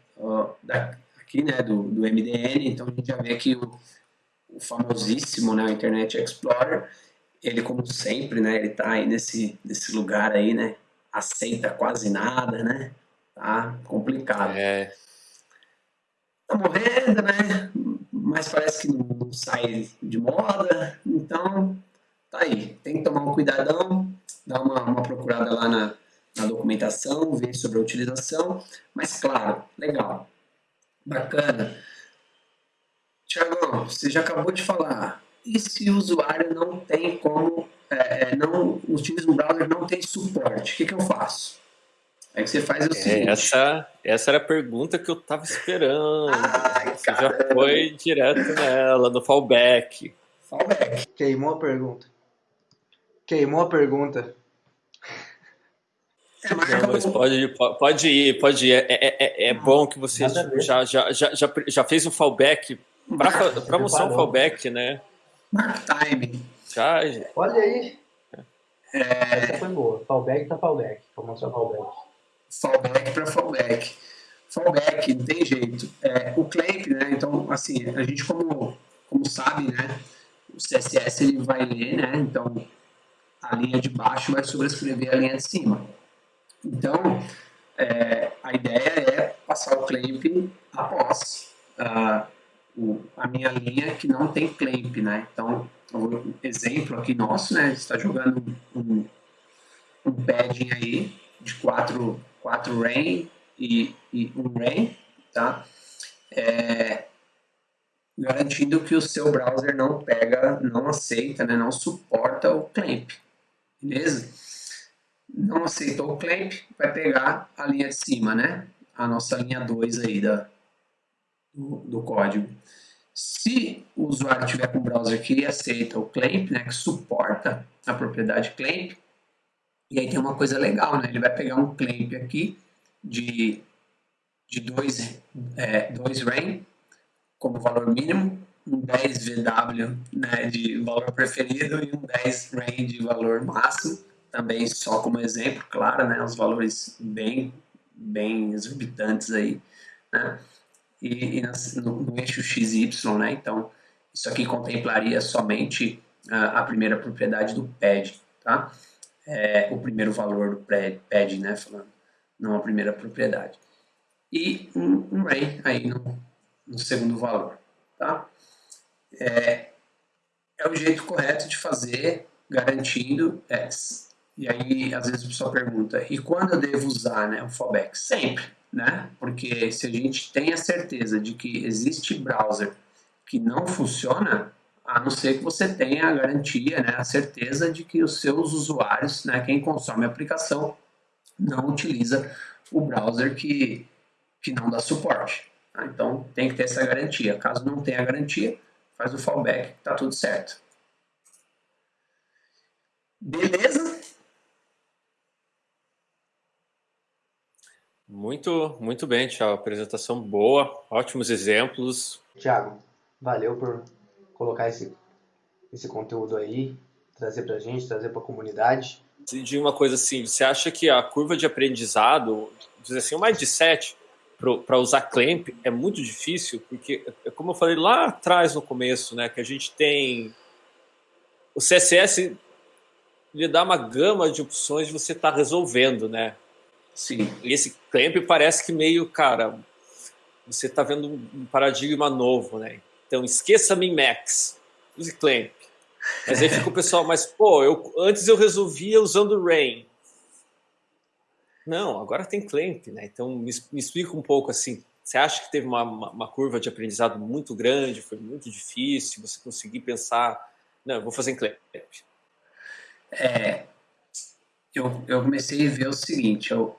Da, aqui, né, do, do MDN, então a gente já vê aqui o, o famosíssimo, né, Internet Explorer, ele como sempre, né, ele tá aí nesse, nesse lugar aí, né, aceita quase nada, né, tá complicado. É. Tá morrendo, né, mas parece que não, sai de moda, então tá aí. Tem que tomar um cuidadão, dar uma, uma procurada lá na, na documentação, ver sobre a utilização. Mas, claro, legal, bacana. Tiagão, você já acabou de falar. E se o usuário não tem como, é, é não utiliza um browser não tem suporte, o que, que eu faço? Aí você faz o é, seguinte. Essa, essa era a pergunta que eu tava esperando. Ai, você já foi direto nela, no fallback. Fallback. Queimou a pergunta. Queimou a pergunta. É, Não, mas pode ir, pode ir, pode ir. É, é, é, é bom que você já, já, já, já, já fez um fallback para mostrar um fallback, né? Mark time. Já, Olha aí. É... Essa foi boa. Fallback para fallback. Vou mostrar fallback. Fallback para fallback. Fallback, não tem jeito. É, o clamp, né? Então, assim, a gente como, como sabe, né? O CSS ele vai ler, né? Então, a linha de baixo vai sobrescrever a linha de cima. Então, é, a ideia é passar o clamp após uh, o, a minha linha que não tem clamp, né? Então, um exemplo aqui nosso, né? está jogando um, um padding aí de 4 quatro, rain e, e um rain, tá? É, garantindo que o seu browser não pega, não aceita, né, não suporta o clamp. Beleza? Não aceitou o clamp, vai pegar a linha de cima, né? A nossa linha 2 aí da, do, do código. Se o usuário tiver com um browser que aceita o clamp, né, que suporta a propriedade clamp, e aí tem uma coisa legal, né? Ele vai pegar um clamp aqui de, de 2 é, dois RAIN como valor mínimo um 10 VW né, de valor preferido e um 10 RAIN de valor máximo, também só como exemplo, claro, né, os valores bem, bem exorbitantes aí, né, e, e no, no, eixo XY, né, então isso aqui contemplaria somente a, a primeira propriedade do PED, tá, é, o primeiro valor do PED, né, falando, não a primeira propriedade, e um, um RAIN aí no, no segundo valor, tá é, é o jeito correto de fazer, garantindo. É, e aí, às vezes, a pessoa pergunta: e quando eu devo usar né, o fallback? Sempre, né? Porque se a gente tem a certeza de que existe browser que não funciona, a não ser que você tenha a garantia, né, a certeza de que os seus usuários, né, quem consome a aplicação, não utiliza o browser que, que não dá suporte. Tá? Então tem que ter essa garantia. Caso não tenha garantia, faz o fallback, tá tudo certo. Beleza? Muito, muito bem, Tiago. Apresentação boa, ótimos exemplos. Tiago, valeu por colocar esse, esse conteúdo aí, trazer pra gente, trazer pra comunidade. De uma coisa assim, você acha que a curva de aprendizado, dizer assim, o mindset para usar Clamp é muito difícil, porque, é como eu falei lá atrás no começo, né, que a gente tem o CSS lhe dá uma gama de opções de você estar tá resolvendo, né? Sim. E esse clamp parece que meio, cara, você está vendo um paradigma novo, né? Então esqueça min-max, use clamp. Mas aí fica o pessoal, mas pô, eu, antes eu resolvia usando rain. Não, agora tem clamp, né? Então me, me explica um pouco assim. Você acha que teve uma, uma, uma, curva de aprendizado muito grande, foi muito difícil, você conseguir pensar, não, vou fazer em clamp. É, eu, eu comecei a ver o seguinte, eu,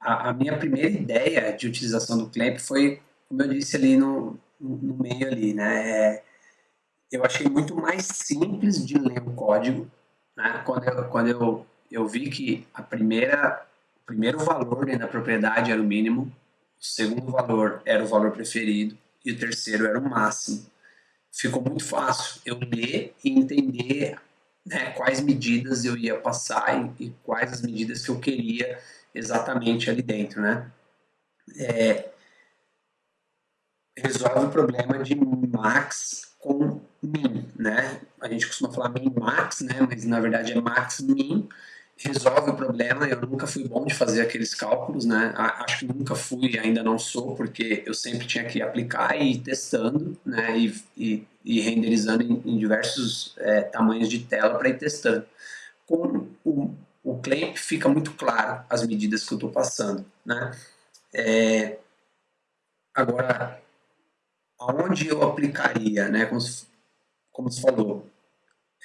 a, a, minha primeira ideia de utilização do Clamp foi, como eu disse ali no, no meio ali, né? É, eu achei muito mais simples de ler o código, né? Quando eu, quando eu, eu vi que a primeira, o primeiro valor dentro da propriedade era o mínimo, o segundo valor era o valor preferido e o terceiro era o máximo. Ficou muito fácil eu ler e entender né, quais medidas eu ia passar e, e, quais as medidas que eu queria exatamente ali dentro, né? É, resolve o problema de max com min, né? A gente costuma falar min max, né? Mas na verdade é max min. Resolve o problema. Eu nunca fui bom de fazer aqueles cálculos, né? Acho que nunca fui, ainda não sou, porque eu sempre tinha que aplicar e ir testando, né? E, e e renderizando em, em diversos é, tamanhos de tela para ir testando. Com o, o Clamp fica muito claro as medidas que eu estou passando. Né? É, agora, aonde eu aplicaria, né? como, se, como se falou,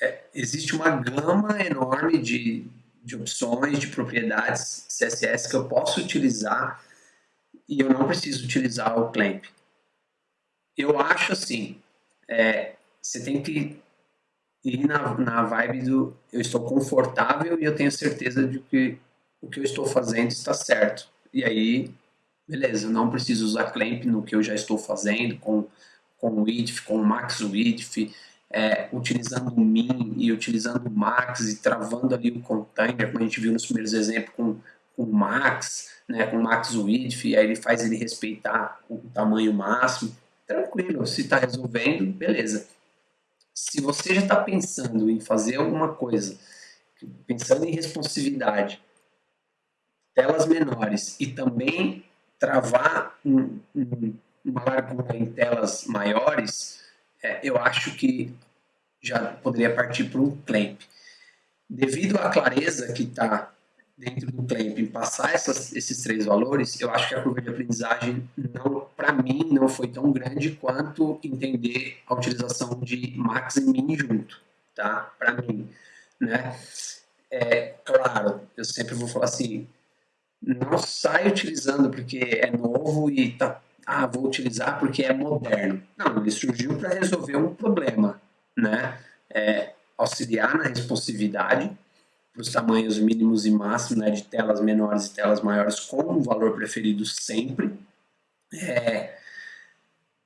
é, existe uma gama enorme de, de opções, de propriedades CSS que eu posso utilizar e eu não preciso utilizar o Clamp. Eu acho assim, é, você tem que ir na, na vibe do eu estou confortável e eu tenho certeza de que o que eu estou fazendo está certo. E aí, beleza, não preciso usar clamp no que eu já estou fazendo com, com o width, com o max width, é, utilizando o min e utilizando o max e travando ali o container, como a gente viu nos primeiros exemplos com, com o max, né, com o max width, aí ele faz ele respeitar o tamanho máximo tranquilo, se está resolvendo, beleza. Se você já está pensando em fazer alguma coisa, pensando em responsividade, telas menores e também travar um, um, uma largura em telas maiores, é, eu acho que já poderia partir para um clamp. Devido à clareza que está dentro do clamping passar essas, esses três valores, eu acho que a curva de aprendizagem, não, para mim, não foi tão grande quanto entender a utilização de max e min junto, tá? Para mim, né? É, claro, eu sempre vou falar assim, não sai utilizando porque é novo e tá, ah, vou utilizar porque é moderno. Não, ele surgiu para resolver um problema, né? É, auxiliar na responsividade, para os tamanhos mínimos e máximos né, de telas menores e telas maiores com o valor preferido sempre. É,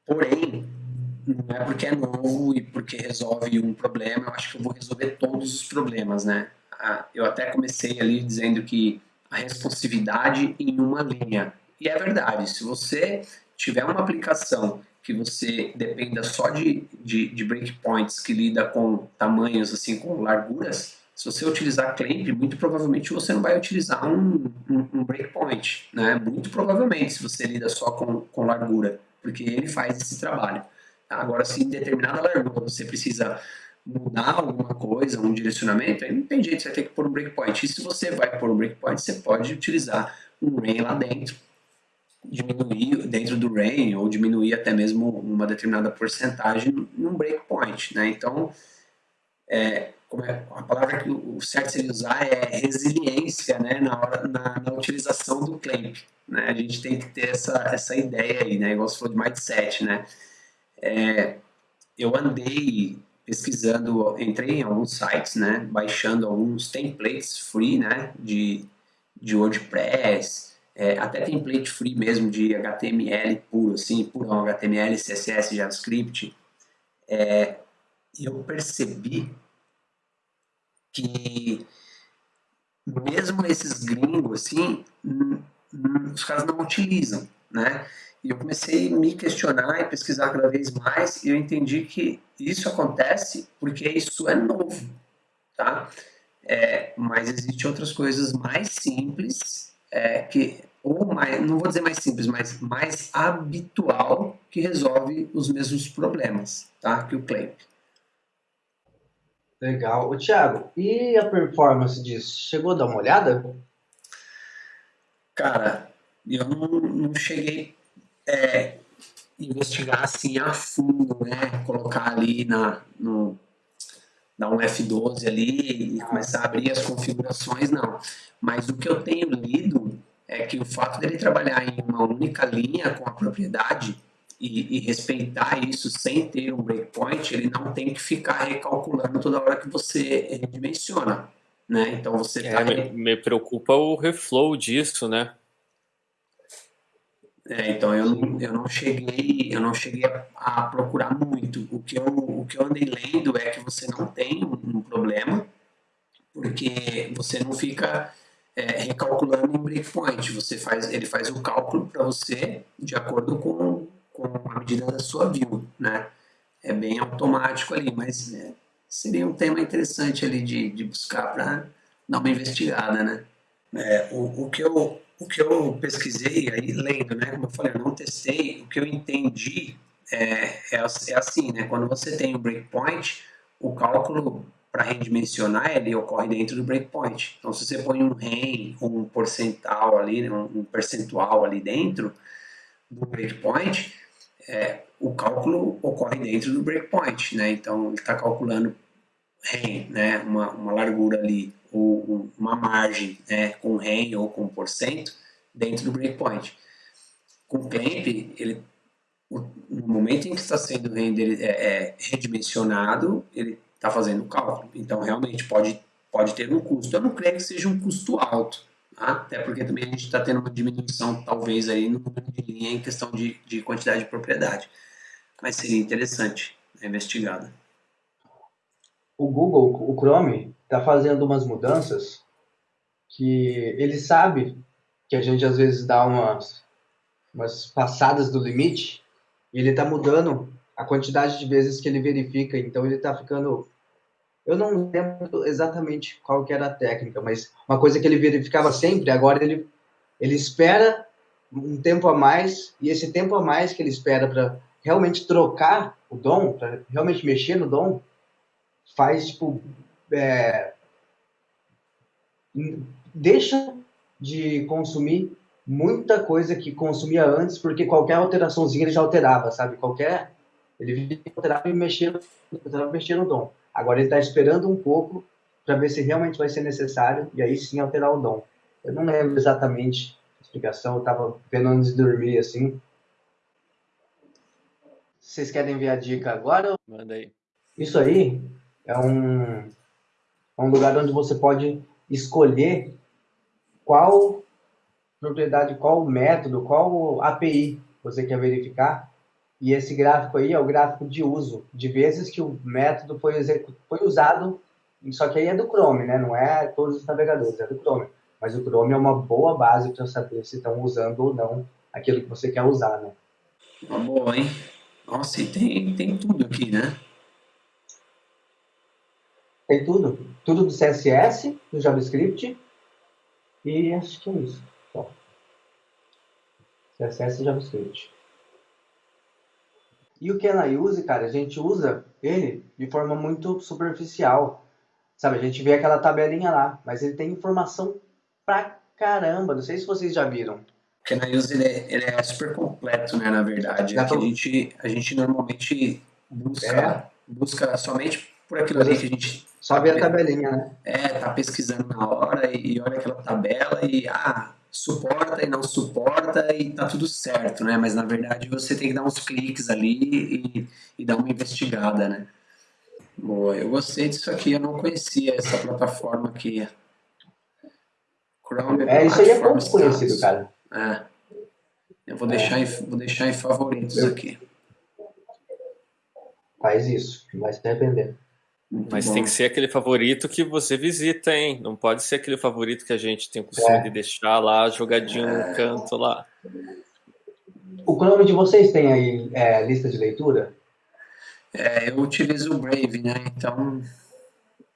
porém, não é porque é novo e porque resolve um problema, eu acho que eu vou resolver todos os problemas, né? Eu até comecei ali dizendo que responsividade em uma linha. E é verdade, se você tiver uma aplicação que você dependa só de, de, de breakpoints que lida com tamanhos, assim, com larguras, se você utilizar clamp, muito provavelmente você não vai utilizar um, um, um, breakpoint, né? Muito provavelmente, se você lida só com, com largura, porque ele faz esse trabalho. Agora, se em determinada largura você precisa mudar alguma coisa, um direcionamento, aí não tem jeito, você vai ter que pôr um breakpoint. E se você vai pôr um breakpoint, você pode utilizar um rain lá dentro diminuir dentro do RAIN ou diminuir até mesmo uma determinada porcentagem num breakpoint, né? Então, é, é, a palavra que o certo seria usar é resiliência, né? Na, hora, na, na, utilização do clamp, né? A gente tem que ter essa, essa ideia aí, né? Igual você falou de mindset, né? É, eu andei pesquisando, entrei em alguns sites, né? Baixando alguns templates free, né? De, de WordPress, é, até template free mesmo de HTML puro, assim, purão, HTML, CSS, JavaScript, é, eu percebi que mesmo esses gringos, assim, os caras não utilizam, né? E eu comecei a me questionar e pesquisar cada vez mais e eu entendi que isso acontece porque isso é novo, tá? É, mas existem outras coisas mais simples é, que ou mais, não vou dizer mais simples, mas mais habitual que resolve os mesmos problemas, tá? Que o Clamp. Legal. O Thiago, e a performance disso? Chegou a dar uma olhada? Cara, eu não, não cheguei é, investigar assim a fundo, né? Colocar ali na, no, dar um F12 ali e começar a abrir as configurações, não. Mas o que eu tenho lido é que o fato dele trabalhar em uma única linha com a propriedade e, e, respeitar isso sem ter um breakpoint, ele não tem que ficar recalculando toda hora que você redimensiona, né? Então você é, tá... me, me, preocupa o reflow disso, né? É, então eu eu não cheguei eu não cheguei a, a, procurar muito. O que eu o que eu andei lendo é que você não tem um, um problema porque você não fica é, recalculando em breakpoint. Você faz, ele faz o cálculo para você de acordo com, com a medida da sua view, né? É bem automático ali, mas é, seria um tema interessante ali de, de buscar para dar uma investigada, né? É, o, o, que eu, o que eu pesquisei aí, lendo, né? Como eu falei, eu não testei, o que eu entendi é, é, é assim, né? Quando você tem um breakpoint, o cálculo para redimensionar, ele ocorre dentro do breakpoint. Então, se você põe um REM um percentual ali, né, um percentual ali dentro do breakpoint, é, o cálculo ocorre dentro do breakpoint, né? Então, ele está calculando REM, né? Uma, uma largura ali, ou uma margem, né? Com REM ou com porcento dentro do breakpoint. Com clamp, ele no momento em que está sendo render, é, é, redimensionado, ele está fazendo o cálculo. Então, realmente, pode, pode ter um custo. Eu não creio que seja um custo alto, tá? até porque também a gente está tendo uma diminuição, talvez, aí no número de linha em questão de, de quantidade de propriedade. Mas seria interessante, né, investigado. O Google, o Chrome, está fazendo umas mudanças que ele sabe que a gente às vezes dá umas, umas passadas do limite e ele está mudando a quantidade de vezes que ele verifica, então ele está ficando. Eu não lembro exatamente qual que era a técnica, mas uma coisa que ele verificava sempre, agora ele, ele espera um tempo a mais, e esse tempo a mais que ele espera para realmente trocar o dom, para realmente mexer no dom, faz, tipo, é, deixa de consumir muita coisa que consumia antes, porque qualquer alteraçãozinha ele já alterava, sabe? Qualquer ele alterava e mexia, alterava mexia no dom. Agora ele está esperando um pouco para ver se realmente vai ser necessário e aí sim alterar o dom. Eu não lembro exatamente a explicação, eu estava vendo antes de dormir assim. Vocês querem ver a dica agora? Manda aí. Isso aí é um, é um lugar onde você pode escolher qual propriedade, qual método, qual API você quer verificar e esse gráfico aí é o gráfico de uso, de vezes que o método foi, foi usado, só que aí é do Chrome, né? Não é todos os navegadores, é do Chrome. Mas o Chrome é uma boa base para saber se estão usando ou não aquilo que você quer usar, né? Uma boa, hein? Nossa, e tem, tem tudo aqui, né? Tem tudo. Tudo do CSS, do JavaScript. E acho que é isso. Só. CSS e JavaScript. E o Can I Use, cara, a gente usa ele de forma muito superficial. Sabe, a gente vê aquela tabelinha lá, mas ele tem informação pra caramba. Não sei se vocês já viram. Porque na Use ele, é, ele é super completo, né, na verdade. É que a gente, a gente normalmente busca, é. busca somente por aquilo ali que a gente... Só ver a tabelinha, né? É, tá pesquisando na hora e olha aquela tabela e, ah, suporta e não suporta e tá tudo certo, né? Mas na verdade você tem que dar uns cliques ali e, e dar uma investigada, né? Boa, eu gostei disso aqui, eu não conhecia essa plataforma aqui. Chrome é, isso aí é pouco conhecido, cara. É. Eu vou, é. deixar em, vou deixar em favoritos aqui. Faz isso, vai se arrepender. Muito Mas bom. tem que ser aquele favorito que você visita, hein? Não pode ser aquele favorito que a gente tem o costume é. de deixar lá jogadinho é. no canto lá. O Chrome de vocês tem aí é, lista de leitura? É, eu utilizo o Brave, né? Então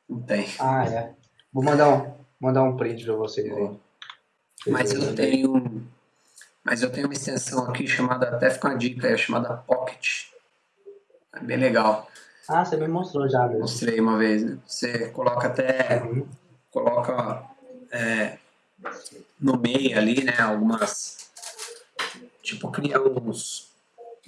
não tem. Ah, é. Vou mandar um, mandar um print para vocês aí. Mas eu tenho. Mas eu tenho uma extensão aqui chamada, até fica uma dica, é chamada Pocket. É bem legal. Ah, você me mostrou já mesmo. Mostrei uma vez. Né? Você coloca até. Uhum. Coloca é, no meio ali, né? Algumas. Tipo, cria uns,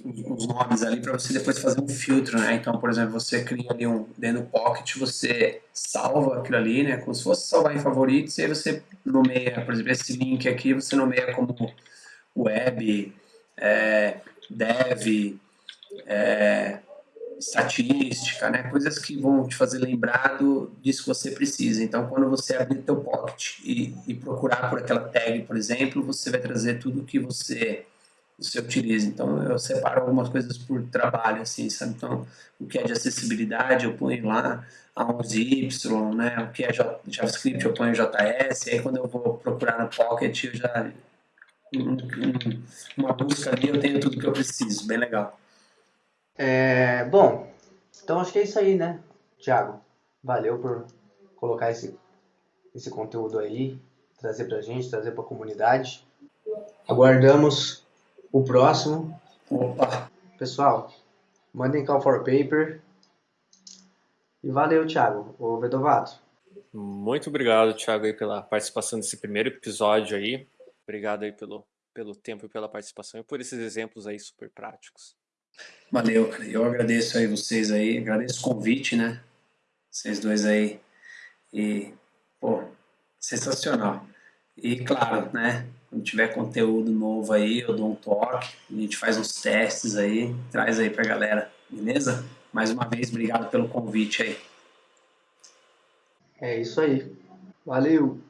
uns nomes ali para você depois fazer um filtro, né? Então, por exemplo, você cria ali um dentro do Pocket, você salva aquilo ali, né? Como se fosse salvar em favoritos, e aí você nomeia, por exemplo, esse link aqui, você nomeia como web, é, dev, é, estatística, né? Coisas que vão te fazer lembrar do, disso que você precisa. Então, quando você abrir teu pocket e, e procurar por aquela tag, por exemplo, você vai trazer tudo que você você utiliza. Então, eu separo algumas coisas por trabalho, assim, sabe? Então, o que é de acessibilidade, eu ponho lá a 11Y, né? O que é JavaScript, eu ponho JS. Aí, quando eu vou procurar no Pocket, eu já... Um, um, uma busca ali, eu tenho tudo que eu preciso. Bem legal. É, bom, então acho que é isso aí, né, Thiago? Valeu por colocar esse, esse conteúdo aí, trazer pra gente, trazer pra comunidade. Aguardamos o próximo. Opa! Pessoal, mandem call for paper. E valeu, Thiago, o Vedovato. Muito obrigado, Thiago, aí, pela participação nesse primeiro episódio aí. Obrigado aí pelo, pelo tempo e pela participação e por esses exemplos aí super práticos. Valeu. Eu agradeço aí vocês aí, agradeço o convite, né? Vocês dois aí. E, pô, sensacional. E claro, né? Quando tiver conteúdo novo aí, eu dou um toque, a gente faz uns testes aí, traz aí pra galera, beleza? Mais uma vez, obrigado pelo convite aí. É isso aí. Valeu!